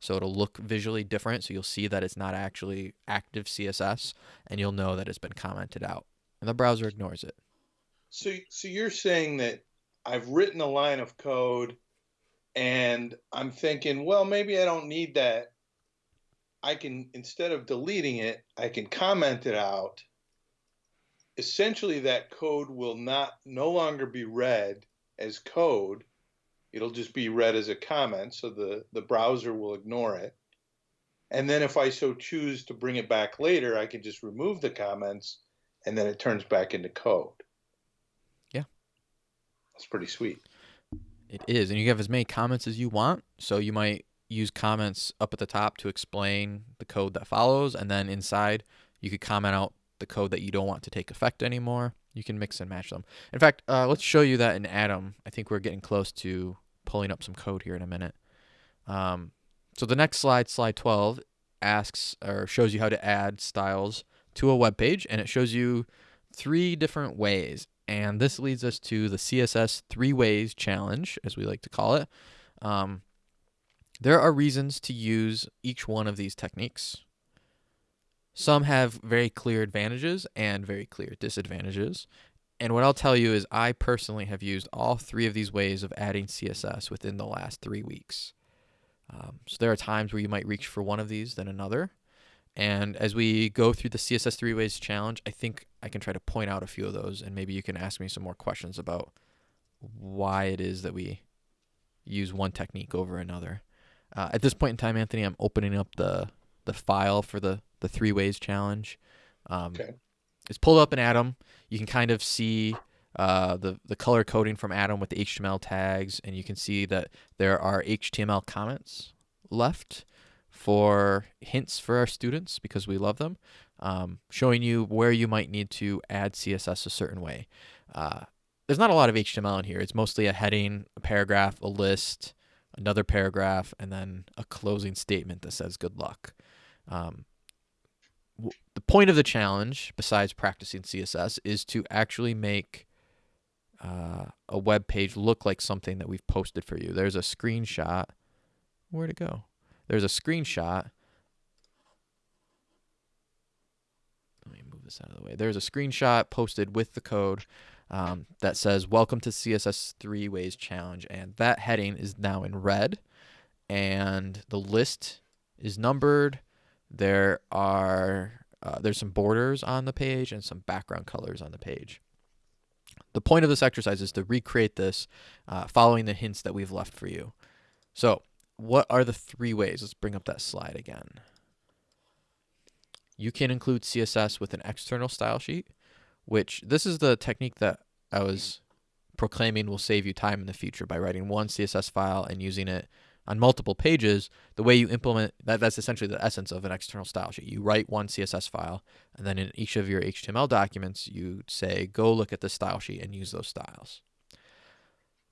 Speaker 1: So it'll look visually different. So you'll see that it's not actually active CSS and you'll know that it's been commented out. And the browser ignores it.
Speaker 2: So, so you're saying that I've written a line of code and I'm thinking, well, maybe I don't need that. I can, instead of deleting it, I can comment it out. Essentially, that code will not, no longer be read as code. It'll just be read as a comment. So the, the browser will ignore it. And then if I so choose to bring it back later, I can just remove the comments and then it turns back into code.
Speaker 1: Yeah.
Speaker 2: That's pretty sweet.
Speaker 1: It is. And you have as many comments as you want. So you might use comments up at the top to explain the code that follows. And then inside, you could comment out the code that you don't want to take effect anymore. You can mix and match them. In fact, uh, let's show you that in Atom. I think we're getting close to pulling up some code here in a minute. Um, so the next slide, slide 12, asks or shows you how to add styles to a web page, and it shows you three different ways. And this leads us to the CSS three ways challenge, as we like to call it. Um, there are reasons to use each one of these techniques. Some have very clear advantages and very clear disadvantages. And what I'll tell you is, I personally have used all three of these ways of adding CSS within the last three weeks. Um, so there are times where you might reach for one of these than another. And as we go through the CSS three ways challenge, I think I can try to point out a few of those, and maybe you can ask me some more questions about why it is that we use one technique over another. Uh, at this point in time, Anthony, I'm opening up the the file for the the three ways challenge. Um,
Speaker 2: Okay.
Speaker 1: It's pulled up in Atom. You can kind of see uh, the the color coding from Atom with the HTML tags, and you can see that there are HTML comments left for hints for our students because we love them, um, showing you where you might need to add CSS a certain way. Uh, there's not a lot of HTML in here. It's mostly a heading, a paragraph, a list, another paragraph, and then a closing statement that says good luck. Um, the point of the challenge, besides practicing CSS, is to actually make uh, a web page look like something that we've posted for you. There's a screenshot. Where'd it go? There's a screenshot. Let me move this out of the way. There's a screenshot posted with the code um, that says "Welcome to CSS Three Ways Challenge," and that heading is now in red, and the list is numbered. There are uh, there's some borders on the page and some background colors on the page. The point of this exercise is to recreate this uh, following the hints that we've left for you. So, what are the three ways? Let's bring up that slide again. You can include CSS with an external style sheet, which this is the technique that I was proclaiming will save you time in the future by writing one CSS file and using it on multiple pages. The way you implement that, that's essentially the essence of an external style sheet. You write one CSS file, and then in each of your HTML documents, you say, go look at the style sheet and use those styles.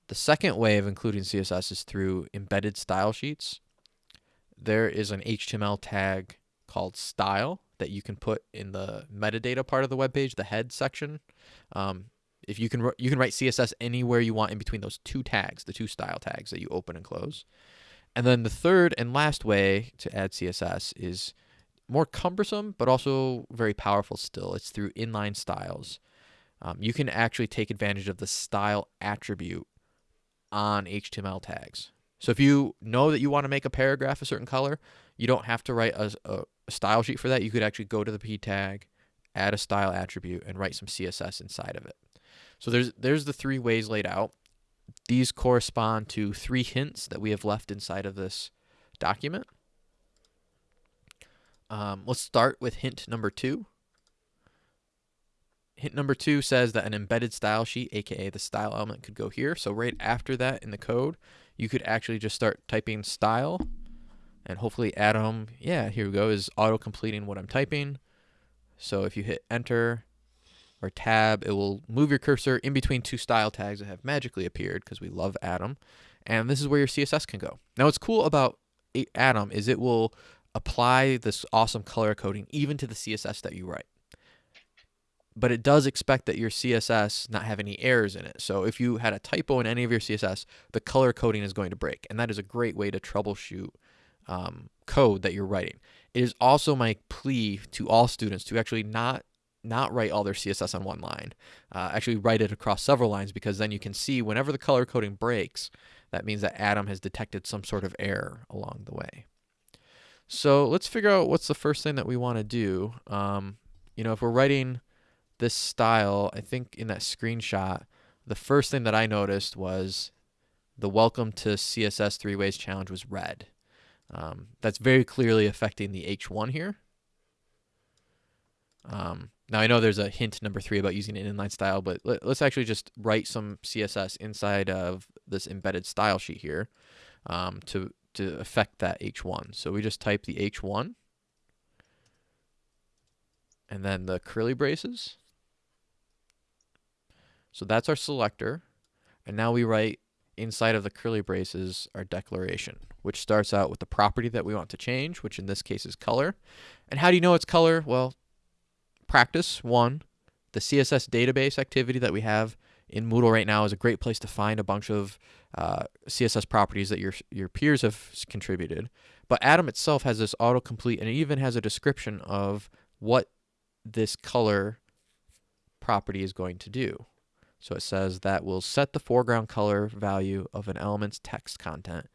Speaker 1: The second way of including CSS is through embedded style sheets. There is an HTML tag called style that you can put in the metadata part of the web page, the head section. Um, if you can, you can write CSS anywhere you want in between those two tags, the two style tags that you open and close. And then the third and last way to add CSS is more cumbersome, but also very powerful still. It's through inline styles. Um, you can actually take advantage of the style attribute on HTML tags. So if you know that you want to make a paragraph a certain color, you don't have to write a, a, style sheet for that. You could actually go to the p tag, add a style attribute, and write some CSS inside of it. So there's there's the three ways laid out. These correspond to three hints that we have left inside of this document. Um, let's start with hint number two. Hint number two says that an embedded style sheet, aka the style element, could go here. So right after that in the code, you could actually just start typing style and hopefully Atom, yeah, here we go, is auto completing what I'm typing. So if you hit enter or tab, it will move your cursor in between two style tags that have magically appeared because we love Atom. And this is where your CSS can go. Now, what's cool about Atom is it will apply this awesome color coding even to the CSS that you write. But it does expect that your CSS not have any errors in it. So if you had a typo in any of your CSS, the color coding is going to break. And that is a great way to troubleshoot um, code that you're writing. It is also my plea to all students to actually not not write all their CSS on one line. Uh, actually write it across several lines because then you can see whenever the color coding breaks, that means that Atom has detected some sort of error along the way. So let's figure out what's the first thing that we want to do. Um, you know, if we're writing this style, I think in that screenshot, the first thing that I noticed was the welcome to CSS three ways challenge was red. Um, that's very clearly affecting the H1 here. Um, now I know there's a hint number three about using an inline style, but let, us actually just write some CSS inside of this embedded style sheet here um, to to affect that H1. So we just type the H1 and then the curly braces. So that's our selector. And now we write inside of the curly braces our declaration, which starts out with the property that we want to change, which in this case is color. And how do you know it's color? Well, practice one. The CSS database activity that we have in Moodle right now is a great place to find a bunch of uh, CSS properties that your your peers have contributed. But Atom itself has this autocomplete, and it even has a description of what this color property is going to do. So it says that will set the foreground color value of an element's text content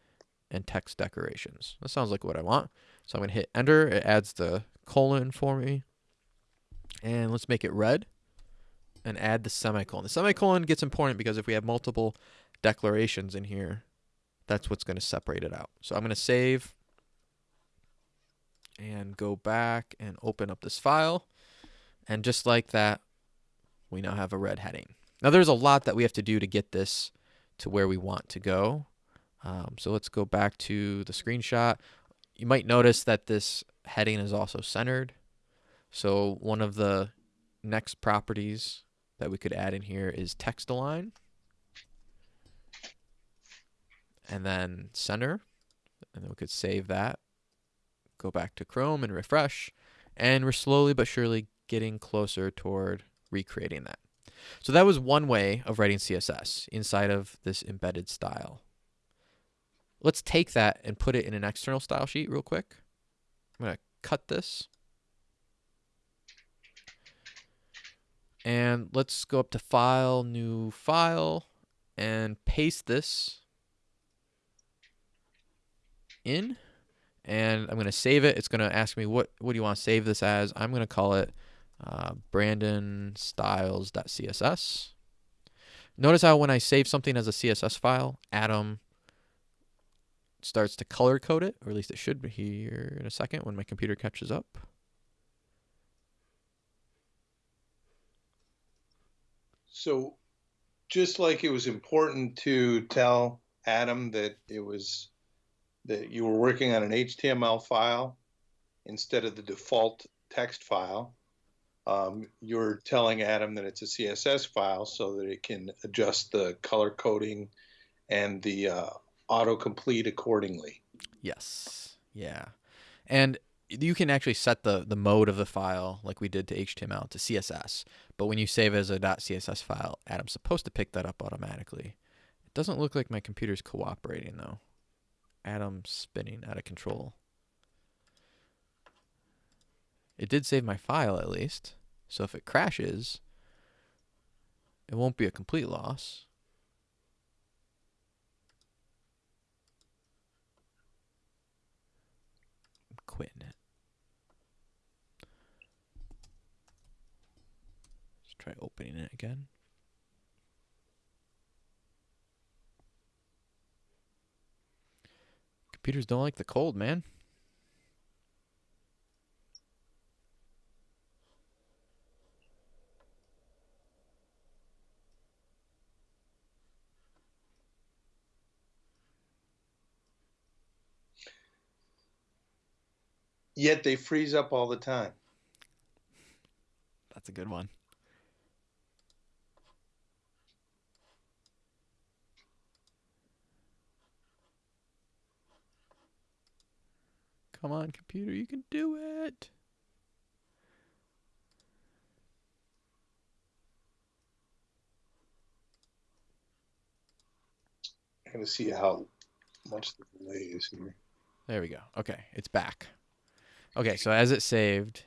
Speaker 1: and text decorations. That sounds like what I want. So I'm going to hit enter. It adds the colon for me. And let's make it red and add the semicolon. The semicolon gets important because if we have multiple declarations in here, that's what's going to separate it out. So I'm going to save and go back and open up this file. And just like that, we now have a red heading. Now there's a lot that we have to do to get this to where we want to go. Um, so let's go back to the screenshot. You might notice that this heading is also centered. So one of the next properties that we could add in here is text align. And then center. And then we could save that. Go back to Chrome and refresh. And we're slowly but surely getting closer toward recreating that. So that was one way of writing CSS inside of this embedded style. Let's take that and put it in an external style sheet real quick. I'm going to cut this. And let's go up to File, New File, and paste this in. And I'm going to save it. It's going to ask me what, what do you want to save this as. I'm going to call it uh, brandonstyles.css. Notice how when I save something as a CSS file, Atom starts to color code it, or at least it should be here in a second when my computer catches up.
Speaker 2: So, just like it was important to tell Atom that it was that you were working on an HTML file instead of the default text file, um, you're telling Atom that it's a CSS file so that it can adjust the color coding and the uh, autocomplete accordingly.
Speaker 1: Yes. Yeah. And you can actually set the, the mode of the file like we did to HTML to CSS. But when you save as a .css file, Atom's supposed to pick that up automatically. It doesn't look like my computer's cooperating though. Atom's spinning out of control. It did save my file at least. So if it crashes, it won't be a complete loss. I'm quitting it. Let's try opening it again. Computers don't like the cold, man.
Speaker 2: Yet they freeze up all the time.
Speaker 1: That's a good one. Come on, computer, you can do it.
Speaker 2: I'm gonna see how much the delay is here.
Speaker 1: There we go. Okay, it's back. Okay, so as it saved,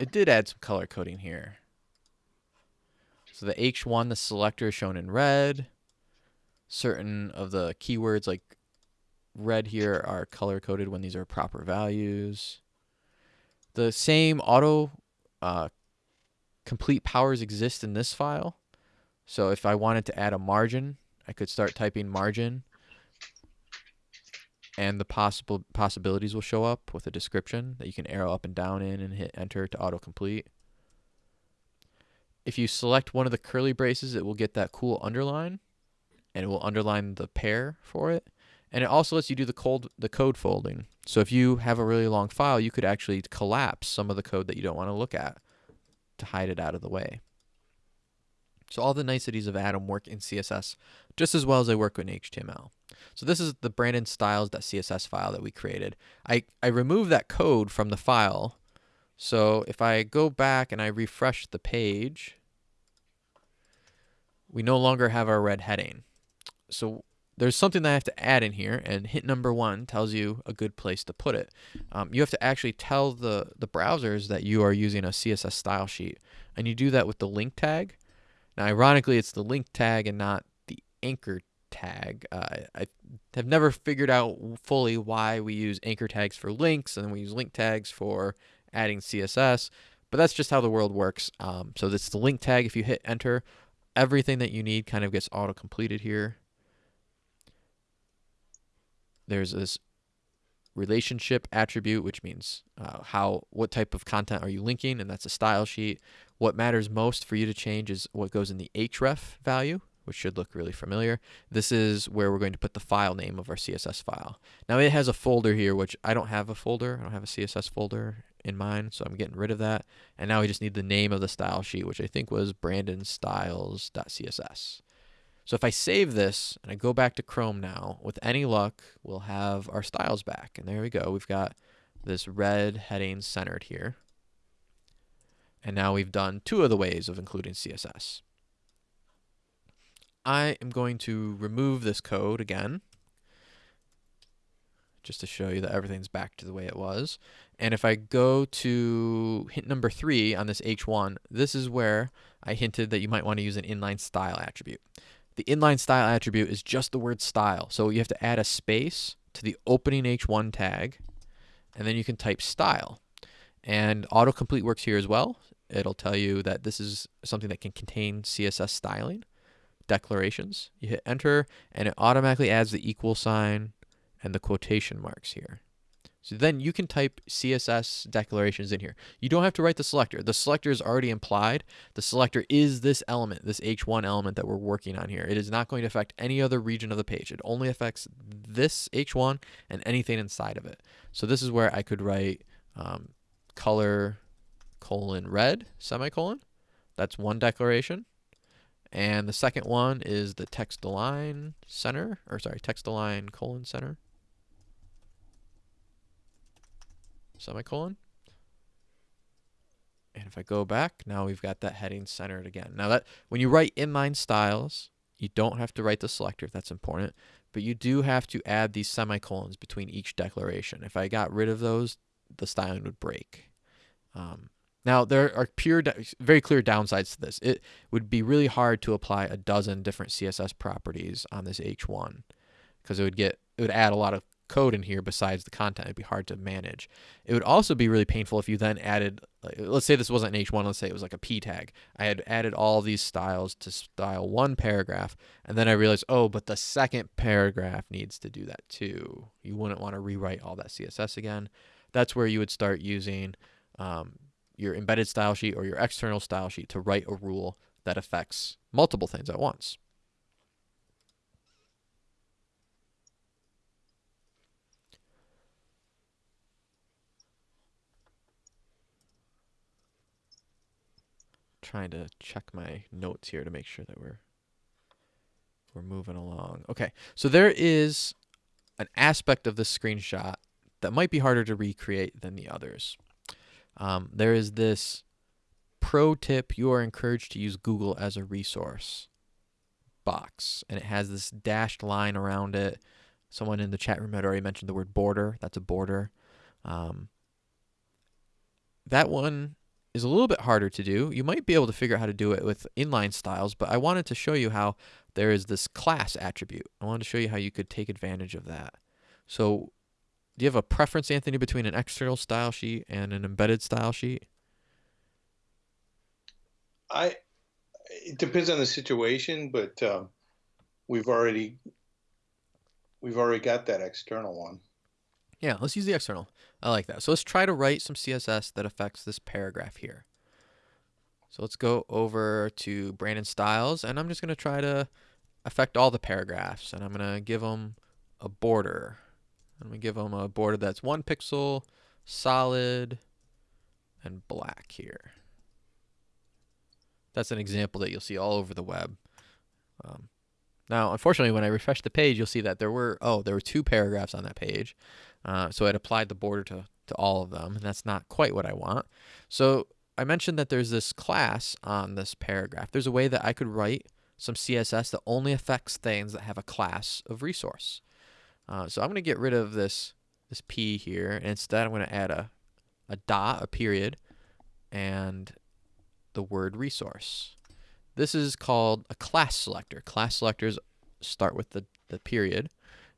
Speaker 1: it did add some color coding here. So the H1, the selector is shown in red. Certain of the keywords like red here are color coded when these are proper values. The same auto uh, complete powers exist in this file. So if I wanted to add a margin, I could start typing margin and the possible possibilities will show up with a description that you can arrow up and down in and hit enter to autocomplete. If you select one of the curly braces, it will get that cool underline and it will underline the pair for it. And it also lets you do the code the code folding. So if you have a really long file, you could actually collapse some of the code that you don't want to look at to hide it out of the way. So all the niceties of Atom work in CSS just as well as they work in HTML. So this is the Brandon styles.css file that we created. I, I removed that code from the file. So if I go back and I refresh the page, we no longer have our red heading. So there's something that I have to add in here, and hit number one tells you a good place to put it. Um, you have to actually tell the, the browsers that you are using a CSS style sheet, and you do that with the link tag. Now, ironically, it's the link tag and not the anchor tag. Uh, I have never figured out fully why we use anchor tags for links and then we use link tags for adding CSS, but that's just how the world works. Um, so this is the link tag. If you hit enter, everything that you need kind of gets auto completed here. There's this relationship attribute, which means uh, how what type of content are you linking, and that's a style sheet. What matters most for you to change is what goes in the href value, which should look really familiar. This is where we're going to put the file name of our CSS file. Now it has a folder here, which I don't have a folder. I don't have a CSS folder in mine, so I'm getting rid of that. And now we just need the name of the style sheet, which I think was brandonstyles.css. So if I save this and I go back to Chrome now, with any luck, we'll have our styles back. And there we go. We've got this red heading centered here. And now we've done two of the ways of including CSS. I am going to remove this code again just to show you that everything's back to the way it was. And if I go to hint number three on this H1, this is where I hinted that you might want to use an inline style attribute. The inline style attribute is just the word style. So you have to add a space to the opening H1 tag, and then you can type style. And autocomplete works here as well. It'll tell you that this is something that can contain CSS styling declarations. You hit enter, and it automatically adds the equal sign and the quotation marks here. So then you can type CSS declarations in here. You don't have to write the selector. The selector is already implied. The selector is this element, this H1 element that we're working on here. It is not going to affect any other region of the page. It only affects this H1 and anything inside of it. So this is where I could write um, color colon red semicolon. That's one declaration. And the second one is the text align center, or sorry, text align colon center. semicolon. And if I go back, now we've got that heading centered again. Now that when you write inline styles, you don't have to write the selector if that's important, but you do have to add these semicolons between each declaration. If I got rid of those, the styling would break. Um, now there are pure, very clear downsides to this. It would be really hard to apply a dozen different CSS properties on this H1 because it would get it would add a lot of code in here besides the content. It'd be hard to manage. It would also be really painful if you then added, like, let's say this wasn't an H1, let's say it was like a P tag. I had added all these styles to style one paragraph, and then I realized, oh, but the second paragraph needs to do that too. You wouldn't want to rewrite all that CSS again. That's where you would start using um, your embedded style sheet or your external style sheet to write a rule that affects multiple things at once. trying to check my notes here to make sure that we're we're moving along. Okay, so there is an aspect of this screenshot that might be harder to recreate than the others. Um, there is this pro tip you are encouraged to use Google as a resource box, and it has this dashed line around it. Someone in the chat room had already mentioned the word border. That's a border. Um, that one is a little bit harder to do. You might be able to figure out how to do it with inline styles, but I wanted to show you how there is this class attribute. I wanted to show you how you could take advantage of that. So do you have a preference, Anthony, between an external style sheet and an embedded style sheet?
Speaker 2: I it depends on the situation, but um, we've already we've already got that external one.
Speaker 1: Yeah, let's use the external. I like that. So let's try to write some CSS that affects this paragraph here. So let's go over to Brandon Styles, and I'm just going to try to affect all the paragraphs, and I'm going to give them a border. Going to give them a border that's one pixel, solid, and black here. That's an example that you'll see all over the web. Um, now, unfortunately, when I refresh the page, you'll see that there were, oh, there were two paragraphs on that page. Uh, so it applied the border to, to all of them, and that's not quite what I want. So I mentioned that there's this class on this paragraph. There's a way that I could write some CSS that only affects things that have a class of resource. Uh, so I'm going to get rid of this this p here, and instead I'm going to add a, a dot, a period, and the word resource. This is called a class selector. Class selectors start with the, the period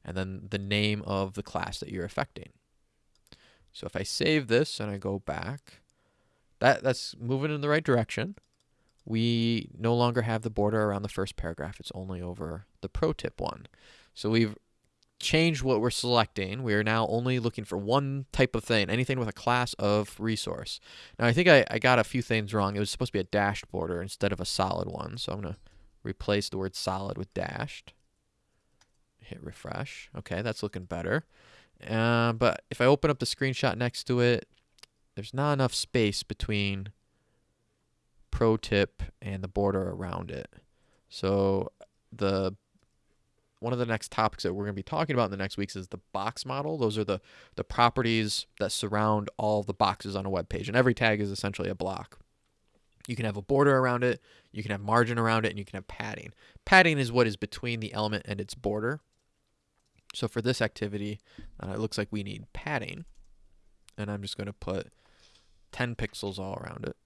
Speaker 1: and then the name of the class that you're affecting. So if I save this and I go back, that that's moving in the right direction. We no longer have the border around the first paragraph. It's only over the pro tip one. So we've changed what we're selecting. We are now only looking for one type of thing, anything with a class of resource. Now I think I, I got a few things wrong. It was supposed to be a dashed border instead of a solid one. So I'm going to replace the word solid with dashed. Hit refresh. Okay, that's looking better. Uh, but if I open up the screenshot next to it, there's not enough space between pro tip and the border around it. So the one of the next topics that we're going to be talking about in the next weeks is the box model. Those are the the properties that surround all the boxes on a web page, and every tag is essentially a block. You can have a border around it, you can have margin around it, and you can have padding. Padding is what is between the element and its border. So for this activity, uh, it looks like we need padding, and I'm just going to put 10 pixels all around it.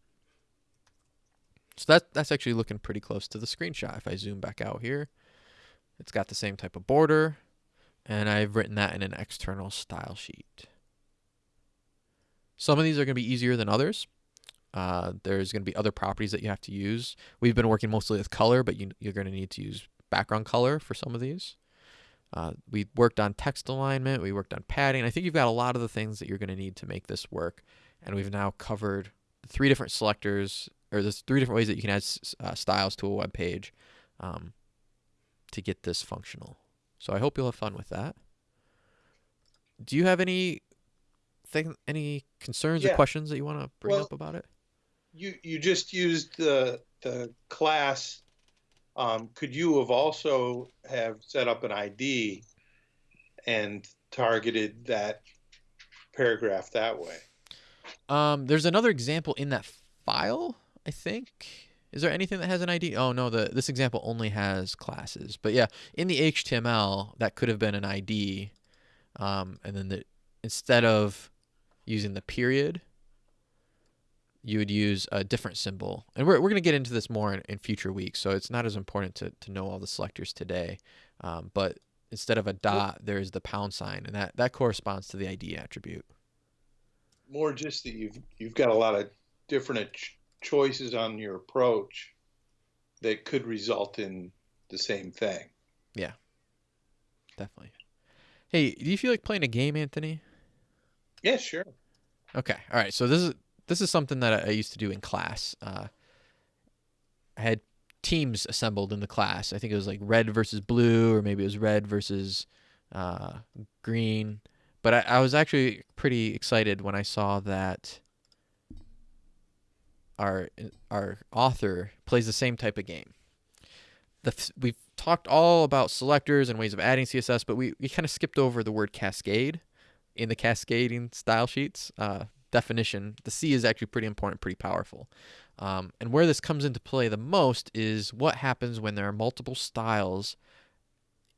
Speaker 1: So that that's actually looking pretty close to the screenshot. If I zoom back out here, it's got the same type of border, and I've written that in an external style sheet. Some of these are going to be easier than others. Uh, there's going to be other properties that you have to use. We've been working mostly with color, but you, you're going to need to use background color for some of these. Uh, we worked on text alignment. We worked on padding. I think you've got a lot of the things that you're going to need to make this work. And we've now covered three different selectors, or there's three different ways that you can add uh, styles to a web page um, to get this functional. So I hope you'll have fun with that. Do you have any thing, any concerns
Speaker 2: Yeah.
Speaker 1: or questions that you want to bring
Speaker 2: Well,
Speaker 1: up about it?
Speaker 2: You you just used the the class. Um, could you have also have set up an ID and targeted that paragraph that way?
Speaker 1: Um, there's another example in that file, I think. Is there anything that has an ID? Oh no, the this example only has classes. But yeah, in the HTML, that could have been an ID, um, and then the instead of using the period, you would use a different symbol. And we're we're gonna get into this more in, in future weeks, so it's not as important to to know all the selectors today. Um, but instead of a dot, there's the pound sign, and that that corresponds to the ID attribute.
Speaker 2: More just that you've you've got a lot of different choices on your approach that could result in the same thing. Yeah.
Speaker 1: Definitely. Hey, do you feel like playing a game, Anthony?
Speaker 2: Yeah, sure.
Speaker 1: Okay. All right. So this is this is something that I, used to do in class. Uh, I had teams assembled in the class. I think it was like red versus blue, or maybe it was red versus uh, green. But I, I was actually pretty excited when I saw that our our author plays the same type of game. The we've talked all about selectors and ways of adding CSS, but we, we kind of skipped over the word cascade in the cascading style sheets uh, definition. The C is actually pretty important, pretty powerful. Um, and where this comes into play the most is what happens when there are multiple styles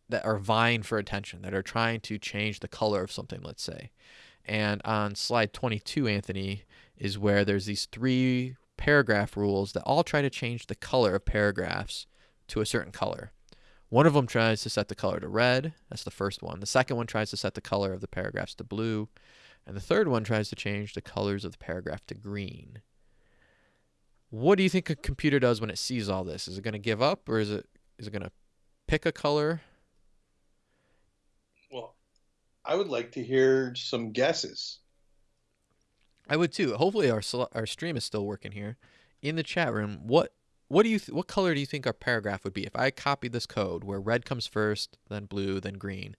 Speaker 1: that are vying for attention, that are trying to change the color of something, let's say. And on slide 22, Anthony, is where there's these three paragraph rules that all try to change the color of paragraphs to a certain color. One of them tries to set the color to red. That's the first one. The second one tries to set the color of the paragraphs to blue. And the third one tries to change the colors of the paragraph to green. What do you think a computer does when it sees all this? Is it going to give up or is it is it going to pick a color?
Speaker 2: Well, I would like to hear some guesses.
Speaker 1: I would too. Hopefully our our stream is still working here. In the chat room, what what do you what color do you think our paragraph would be if I copied this code where red comes first, then blue, then green?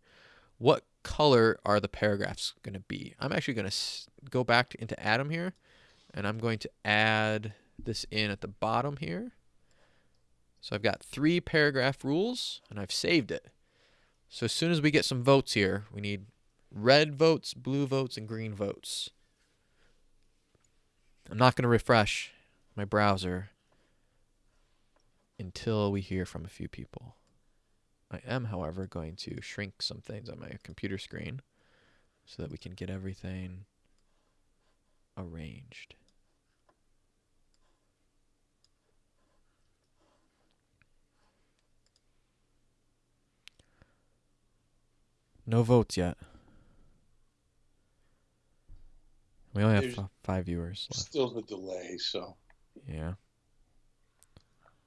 Speaker 1: What color are the paragraphs going to be? I'm actually going to go back to, into Atom here, and I'm going to add this in at the bottom here. So I've got three paragraph rules, and I've saved it. So as soon as we get some votes here, we need red votes, blue votes, and green votes. I'm not going to refresh my browser until we hear from a few people. I am, however, going to shrink some things on my computer screen so that we can get everything arranged. No votes yet. We only have f- five viewers left.
Speaker 2: Still the delay, so
Speaker 1: Yeah.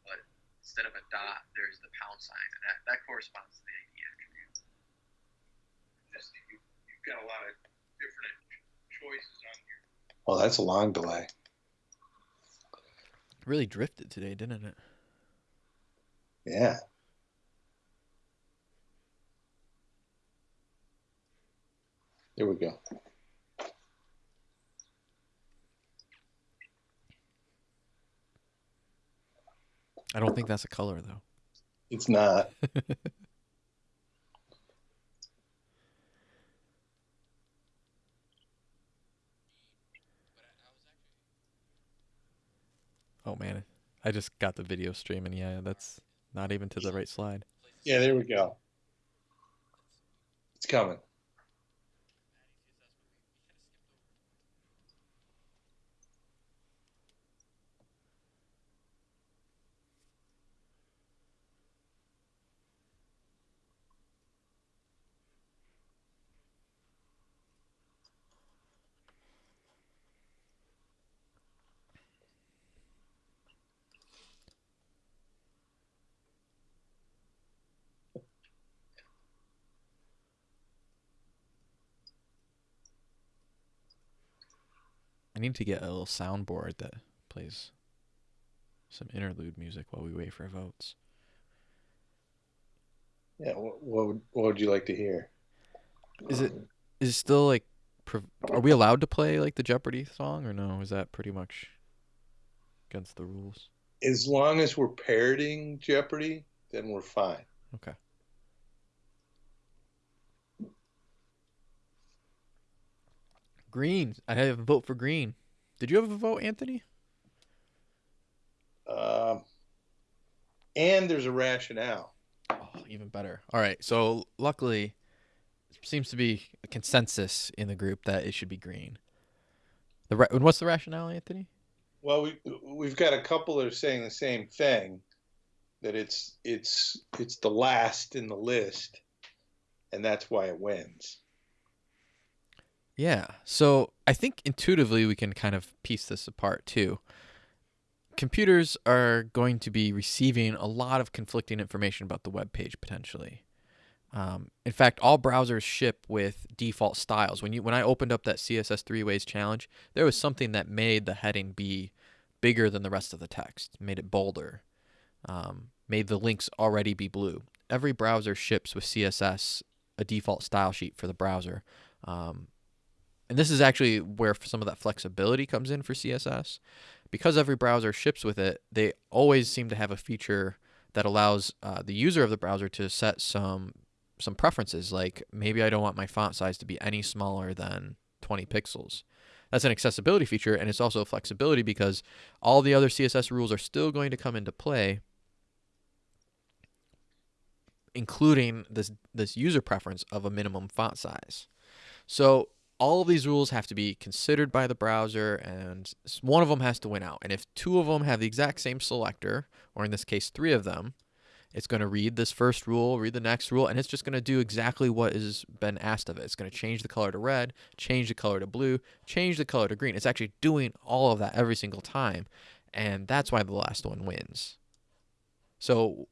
Speaker 3: But instead of a dot, there's the pound sign, and that, that corresponds to the ID attribute.
Speaker 2: just you, you've got a lot of different choices on here. Oh, that's a long delay.
Speaker 1: Really drifted today, didn't it?
Speaker 2: Yeah. There we go.
Speaker 1: I don't think that's a color though.
Speaker 2: It's not.
Speaker 1: Oh man, I just got the video streaming. Yeah, that's not even to the right slide.
Speaker 2: Yeah, there we go. It's coming.
Speaker 1: I need to get a little soundboard that plays some interlude music while we wait for votes.
Speaker 2: Yeah. What, what would what would you like to hear?
Speaker 1: Is it um, is it still like are we allowed to play like the Jeopardy song or no? Is that pretty much against the rules?
Speaker 2: As long as we're parroting Jeopardy, then we're fine.
Speaker 1: Okay. Green. I have a vote for green. Did you have a vote, Anthony?
Speaker 2: Um, and there's a rationale.
Speaker 1: Oh, even better. All right. So luckily, it seems to be a consensus in the group that it should be green. The ra- and what's the rationale, Anthony?
Speaker 2: Well, we we've got a couple that are saying the same thing, that it's it's it's the last in the list, and that's why it wins.
Speaker 1: Yeah. So I think intuitively we can kind of piece this apart too. Computers are going to be receiving a lot of conflicting information about the web page potentially. Um, in fact, all browsers ship with default styles. When you when I opened up that CSS three ways challenge, there was something that made the heading be bigger than the rest of the text, made it bolder, um, made the links already be blue. Every browser ships with CSS a default style sheet for the browser. Um, and this is actually where some of that flexibility comes in for CSS. Because every browser ships with it, they always seem to have a feature that allows uh, the user of the browser to set some some preferences. Like maybe I don't want my font size to be any smaller than 20 pixels. That's an accessibility feature, and it's also flexibility because all the other CSS rules are still going to come into play, including this this user preference of a minimum font size. So all of these rules have to be considered by the browser and one of them has to win out. And if two of them have the exact same selector, or in this case, three of them, it's going to read this first rule, read the next rule, and it's just going to do exactly what has been asked of it. It's going to change the color to red, change the color to blue, change the color to green. It's actually doing all of that every single time. And that's why the last one wins. So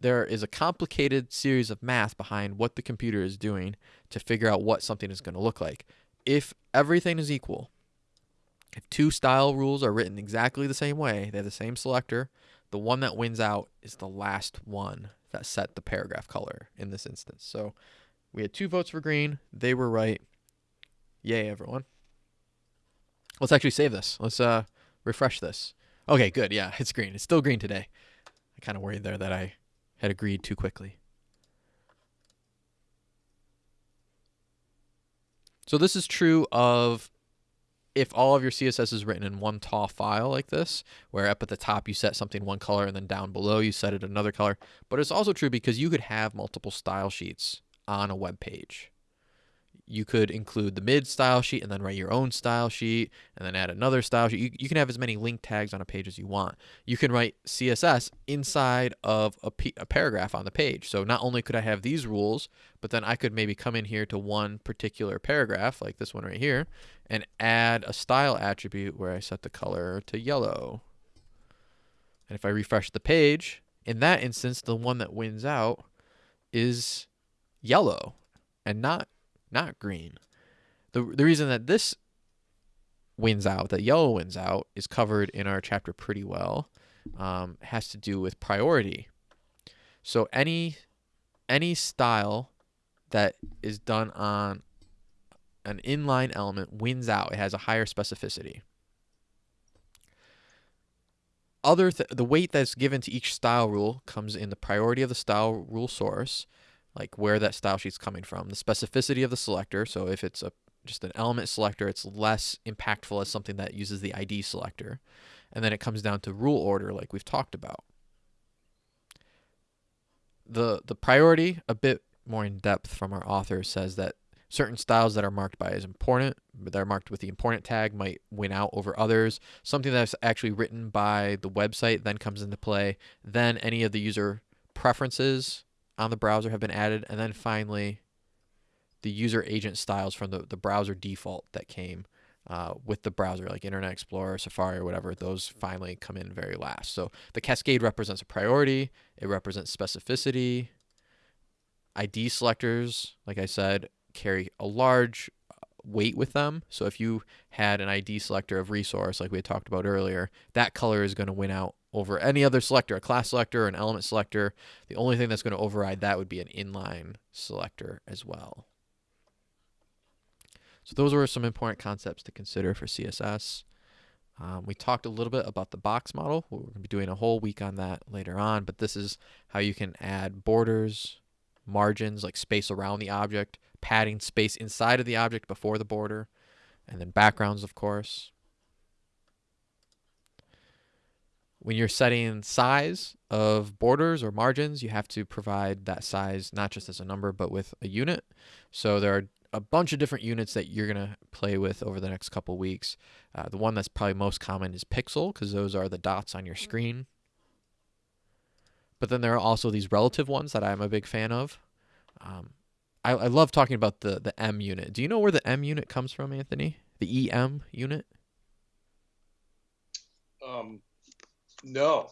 Speaker 1: there is a complicated series of math behind what the computer is doing to figure out what something is going to look like. If everything is equal, if two style rules are written exactly the same way, they have the same selector, the one that wins out is the last one that set the paragraph color in this instance. So we had two votes for green. They were right. Yay, everyone. Let's actually save this. Let's uh refresh this. Okay, good. Yeah, it's green. It's still green today. I kind of worried there that I had agreed too quickly. So this is true of if all of your CSS is written in one tall file like this, where up at the top you set something one color and then down below you set it another color. But it's also true because you could have multiple style sheets on a web page. You could include the mid style sheet and then write your own style sheet and then add another style sheet. You, you can have as many link tags on a page as you want. You can write CSS inside of a, paragraph on the page. So not only could I have these rules, but then I could maybe come in here to one particular paragraph, like this one right here, and add a style attribute where I set the color to yellow. And if I refresh the page, in that instance, the one that wins out is yellow and not not green. The the reason that this wins out, that yellow wins out, is covered in our chapter pretty well. Um, has to do with priority. So any any style that is done on an inline element wins out. It has a higher specificity. Other th- the weight that's given to each style rule comes in the priority of the style rule source, like where that style sheet's coming from, the specificity of the selector. So if it's a just an element selector, it's less impactful as something that uses the ID selector. And then it comes down to rule order, like we've talked about. The the priority, a bit more in depth from our author, says that certain styles that are marked by as important, that are marked with the important tag might win out over others. Something that's actually written by the website then comes into play. Then any of the user preferences on the browser have been added. And then finally, the user agent styles from the, the browser default that came uh, with the browser, like Internet Explorer, Safari, or whatever, those finally come in very last. So the cascade represents a priority, it represents specificity. ID selectors, like I said, carry a large uh, weight with them. So if you had an ID selector of resource, like we had talked about earlier, that color is going to win out over any other selector, a class selector, or an element selector. The only thing that's going to override that would be an inline selector as well. So those were some important concepts to consider for CSS. Um, we talked a little bit about the box model. We're going to be doing a whole week on that later on, but this is how you can add borders, margins, like space around the object, padding space inside of the object before the border, and then backgrounds, of course. When you're setting size of borders or margins, you have to provide that size not just as a number, but with a unit. So there are a bunch of different units that you're going to play with over the next couple weeks. Uh, the one that's probably most common is pixel because those are the dots on your screen. But then there are also these relative ones that I'm a big fan of. Um, I, I love talking about the, the em unit. Do you know where the em unit comes from, Anthony? The EM unit?
Speaker 2: Um, no,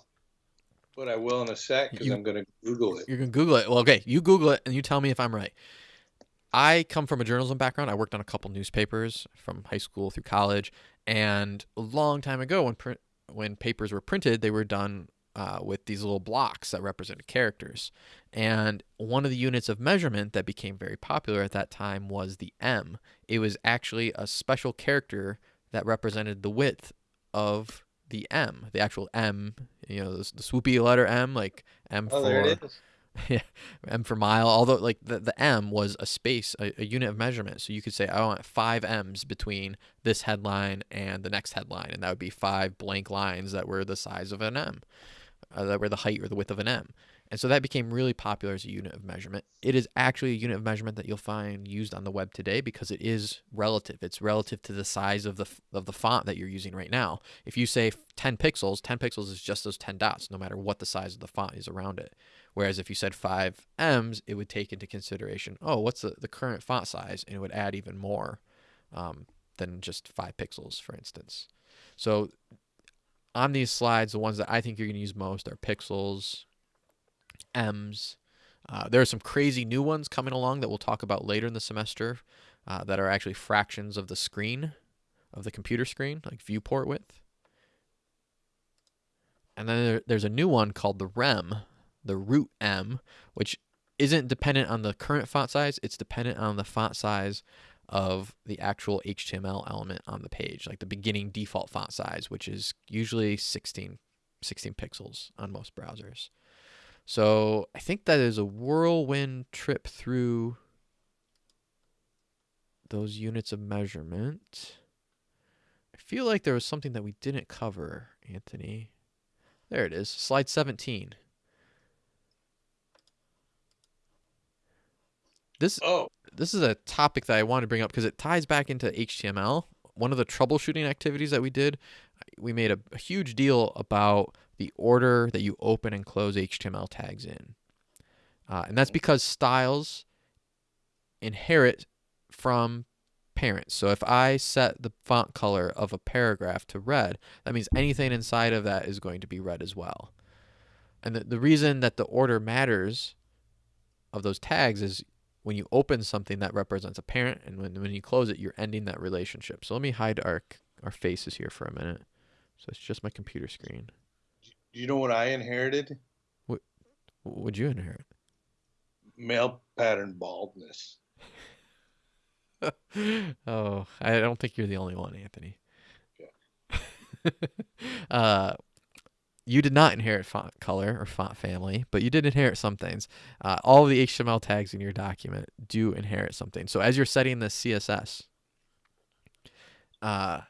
Speaker 2: but I will in a sec because I'm going to Google it.
Speaker 1: You're going to Google it. Well, okay, you Google it and you tell me if I'm right. I come from a journalism background. I worked on a couple newspapers from high school through college, and a long time ago, when print, when papers were printed, they were done uh, with these little blocks that represented characters. And one of the units of measurement that became very popular at that time was the M. It was actually a special character that represented the width of the M, the actual M. You know, the, the swoopy letter M, like M
Speaker 2: Oh,
Speaker 1: for
Speaker 2: is.
Speaker 1: M for mile, although like the, the M was a space, a, a unit of measurement. So you could say, I want five M's between this headline and the next headline. And that would be five blank lines that were the size of an M, uh, that were the height or the width of an M. And so that became really popular as a unit of measurement. It is actually a unit of measurement that you'll find used on the web today because it is relative. It's relative to the size of the of the font that you're using right now. If you say 10 pixels, 10 pixels is just those 10 dots, no matter what the size of the font is around it. Whereas if you said five M's, it would take into consideration, oh, what's the, the current font size? And it would add even more um, than just five pixels, for instance. So on these slides, the ones that I think you're going to use most are pixels, M's. Uh, there are some crazy new ones coming along that we'll talk about later in the semester uh, that are actually fractions of the screen, of the computer screen, like viewport width. And then there, there's a new one called the REM, the root em, which isn't dependent on the current font size. It's dependent on the font size of the actual HTML element on the page, like the beginning default font size, which is usually 16, 16 pixels on most browsers. So I think that is a whirlwind trip through those units of measurement. I feel like there was something that we didn't cover, Anthony. There it is, slide 17. This
Speaker 2: Oh,
Speaker 1: this is a topic that I want to bring up because it ties back into HTML. One of the troubleshooting activities that we did, we made a, a huge deal about the order that you open and close HTML tags in. Uh, and that's because styles inherit from parents. So if I set the font color of a paragraph to red, that means anything inside of that is going to be red as well. And the, the reason that the order matters of those tags is when you open something that represents a parent and when, when you close it, you're ending that relationship. So let me hide our, our faces here for a minute. So it's just my computer screen.
Speaker 2: Do you know what I inherited?
Speaker 1: What would you inherit?
Speaker 2: Male pattern baldness.
Speaker 1: oh, I don't think you're the only one, Anthony.
Speaker 2: Okay.
Speaker 1: uh, you did not inherit font color or font family, but you did inherit some things. Uh, all the HTML tags in your document do inherit something. So as you're setting the CSS, uh,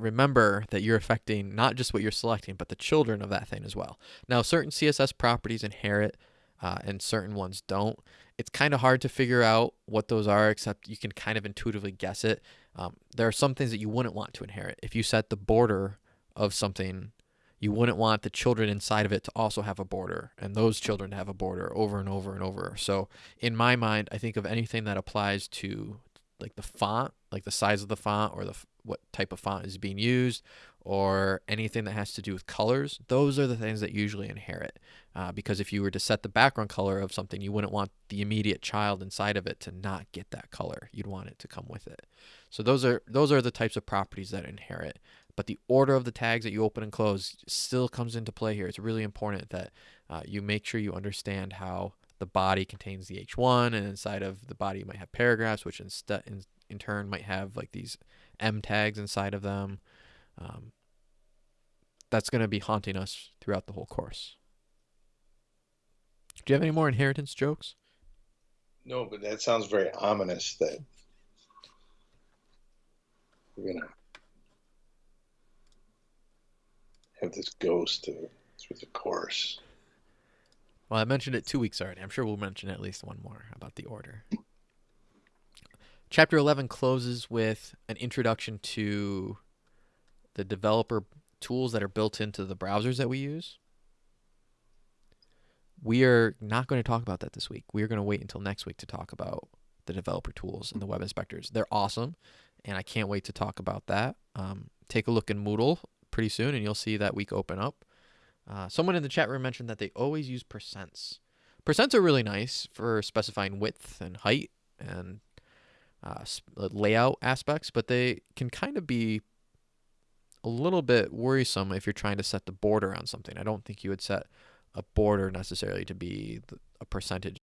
Speaker 1: remember that you're affecting not just what you're selecting, but the children of that thing as well. Now, certain CSS properties inherit uh, and certain ones don't. It's kind of hard to figure out what those are, except you can kind of intuitively guess it. Um, there are some things that you wouldn't want to inherit. If you set the border of something, you wouldn't want the children inside of it to also have a border and those children to have a border over and over and over. So, in my mind, I think of anything that applies to like the font, like the size of the font or the what type of font is being used, or anything that has to do with colors. Those are the things that usually inherit. Uh, because if you were to set the background color of something, you wouldn't want the immediate child inside of it to not get that color. You'd want it to come with it. So those are those are the types of properties that inherit. But the order of the tags that you open and close still comes into play here. It's really important that uh, you make sure you understand how the body contains the H1, and inside of the body you might have paragraphs, which instead in, turn might have like these em tags inside of them. Um, that's going to be haunting us throughout the whole course. Do you have any more inheritance jokes?
Speaker 2: No, but that sounds very ominous that we're gonna have this ghost through the course.
Speaker 1: Well, I mentioned it two weeks already. I'm sure we'll mention at least one more about the order. Chapter 11 closes with an introduction to the developer tools that are built into the browsers that we use. We are not going to talk about that this week. We are going to wait until next week to talk about the developer tools and the web inspectors. They're awesome, and I can't wait to talk about that. Um, take a look in Moodle pretty soon, and you'll see that week open up. Uh, someone in the chat room mentioned that they always use percents. Percents are really nice for specifying width and height and uh, layout aspects, but they can kind of be a little bit worrisome if you're trying to set the border on something. I don't think you would set a border necessarily to be a percentage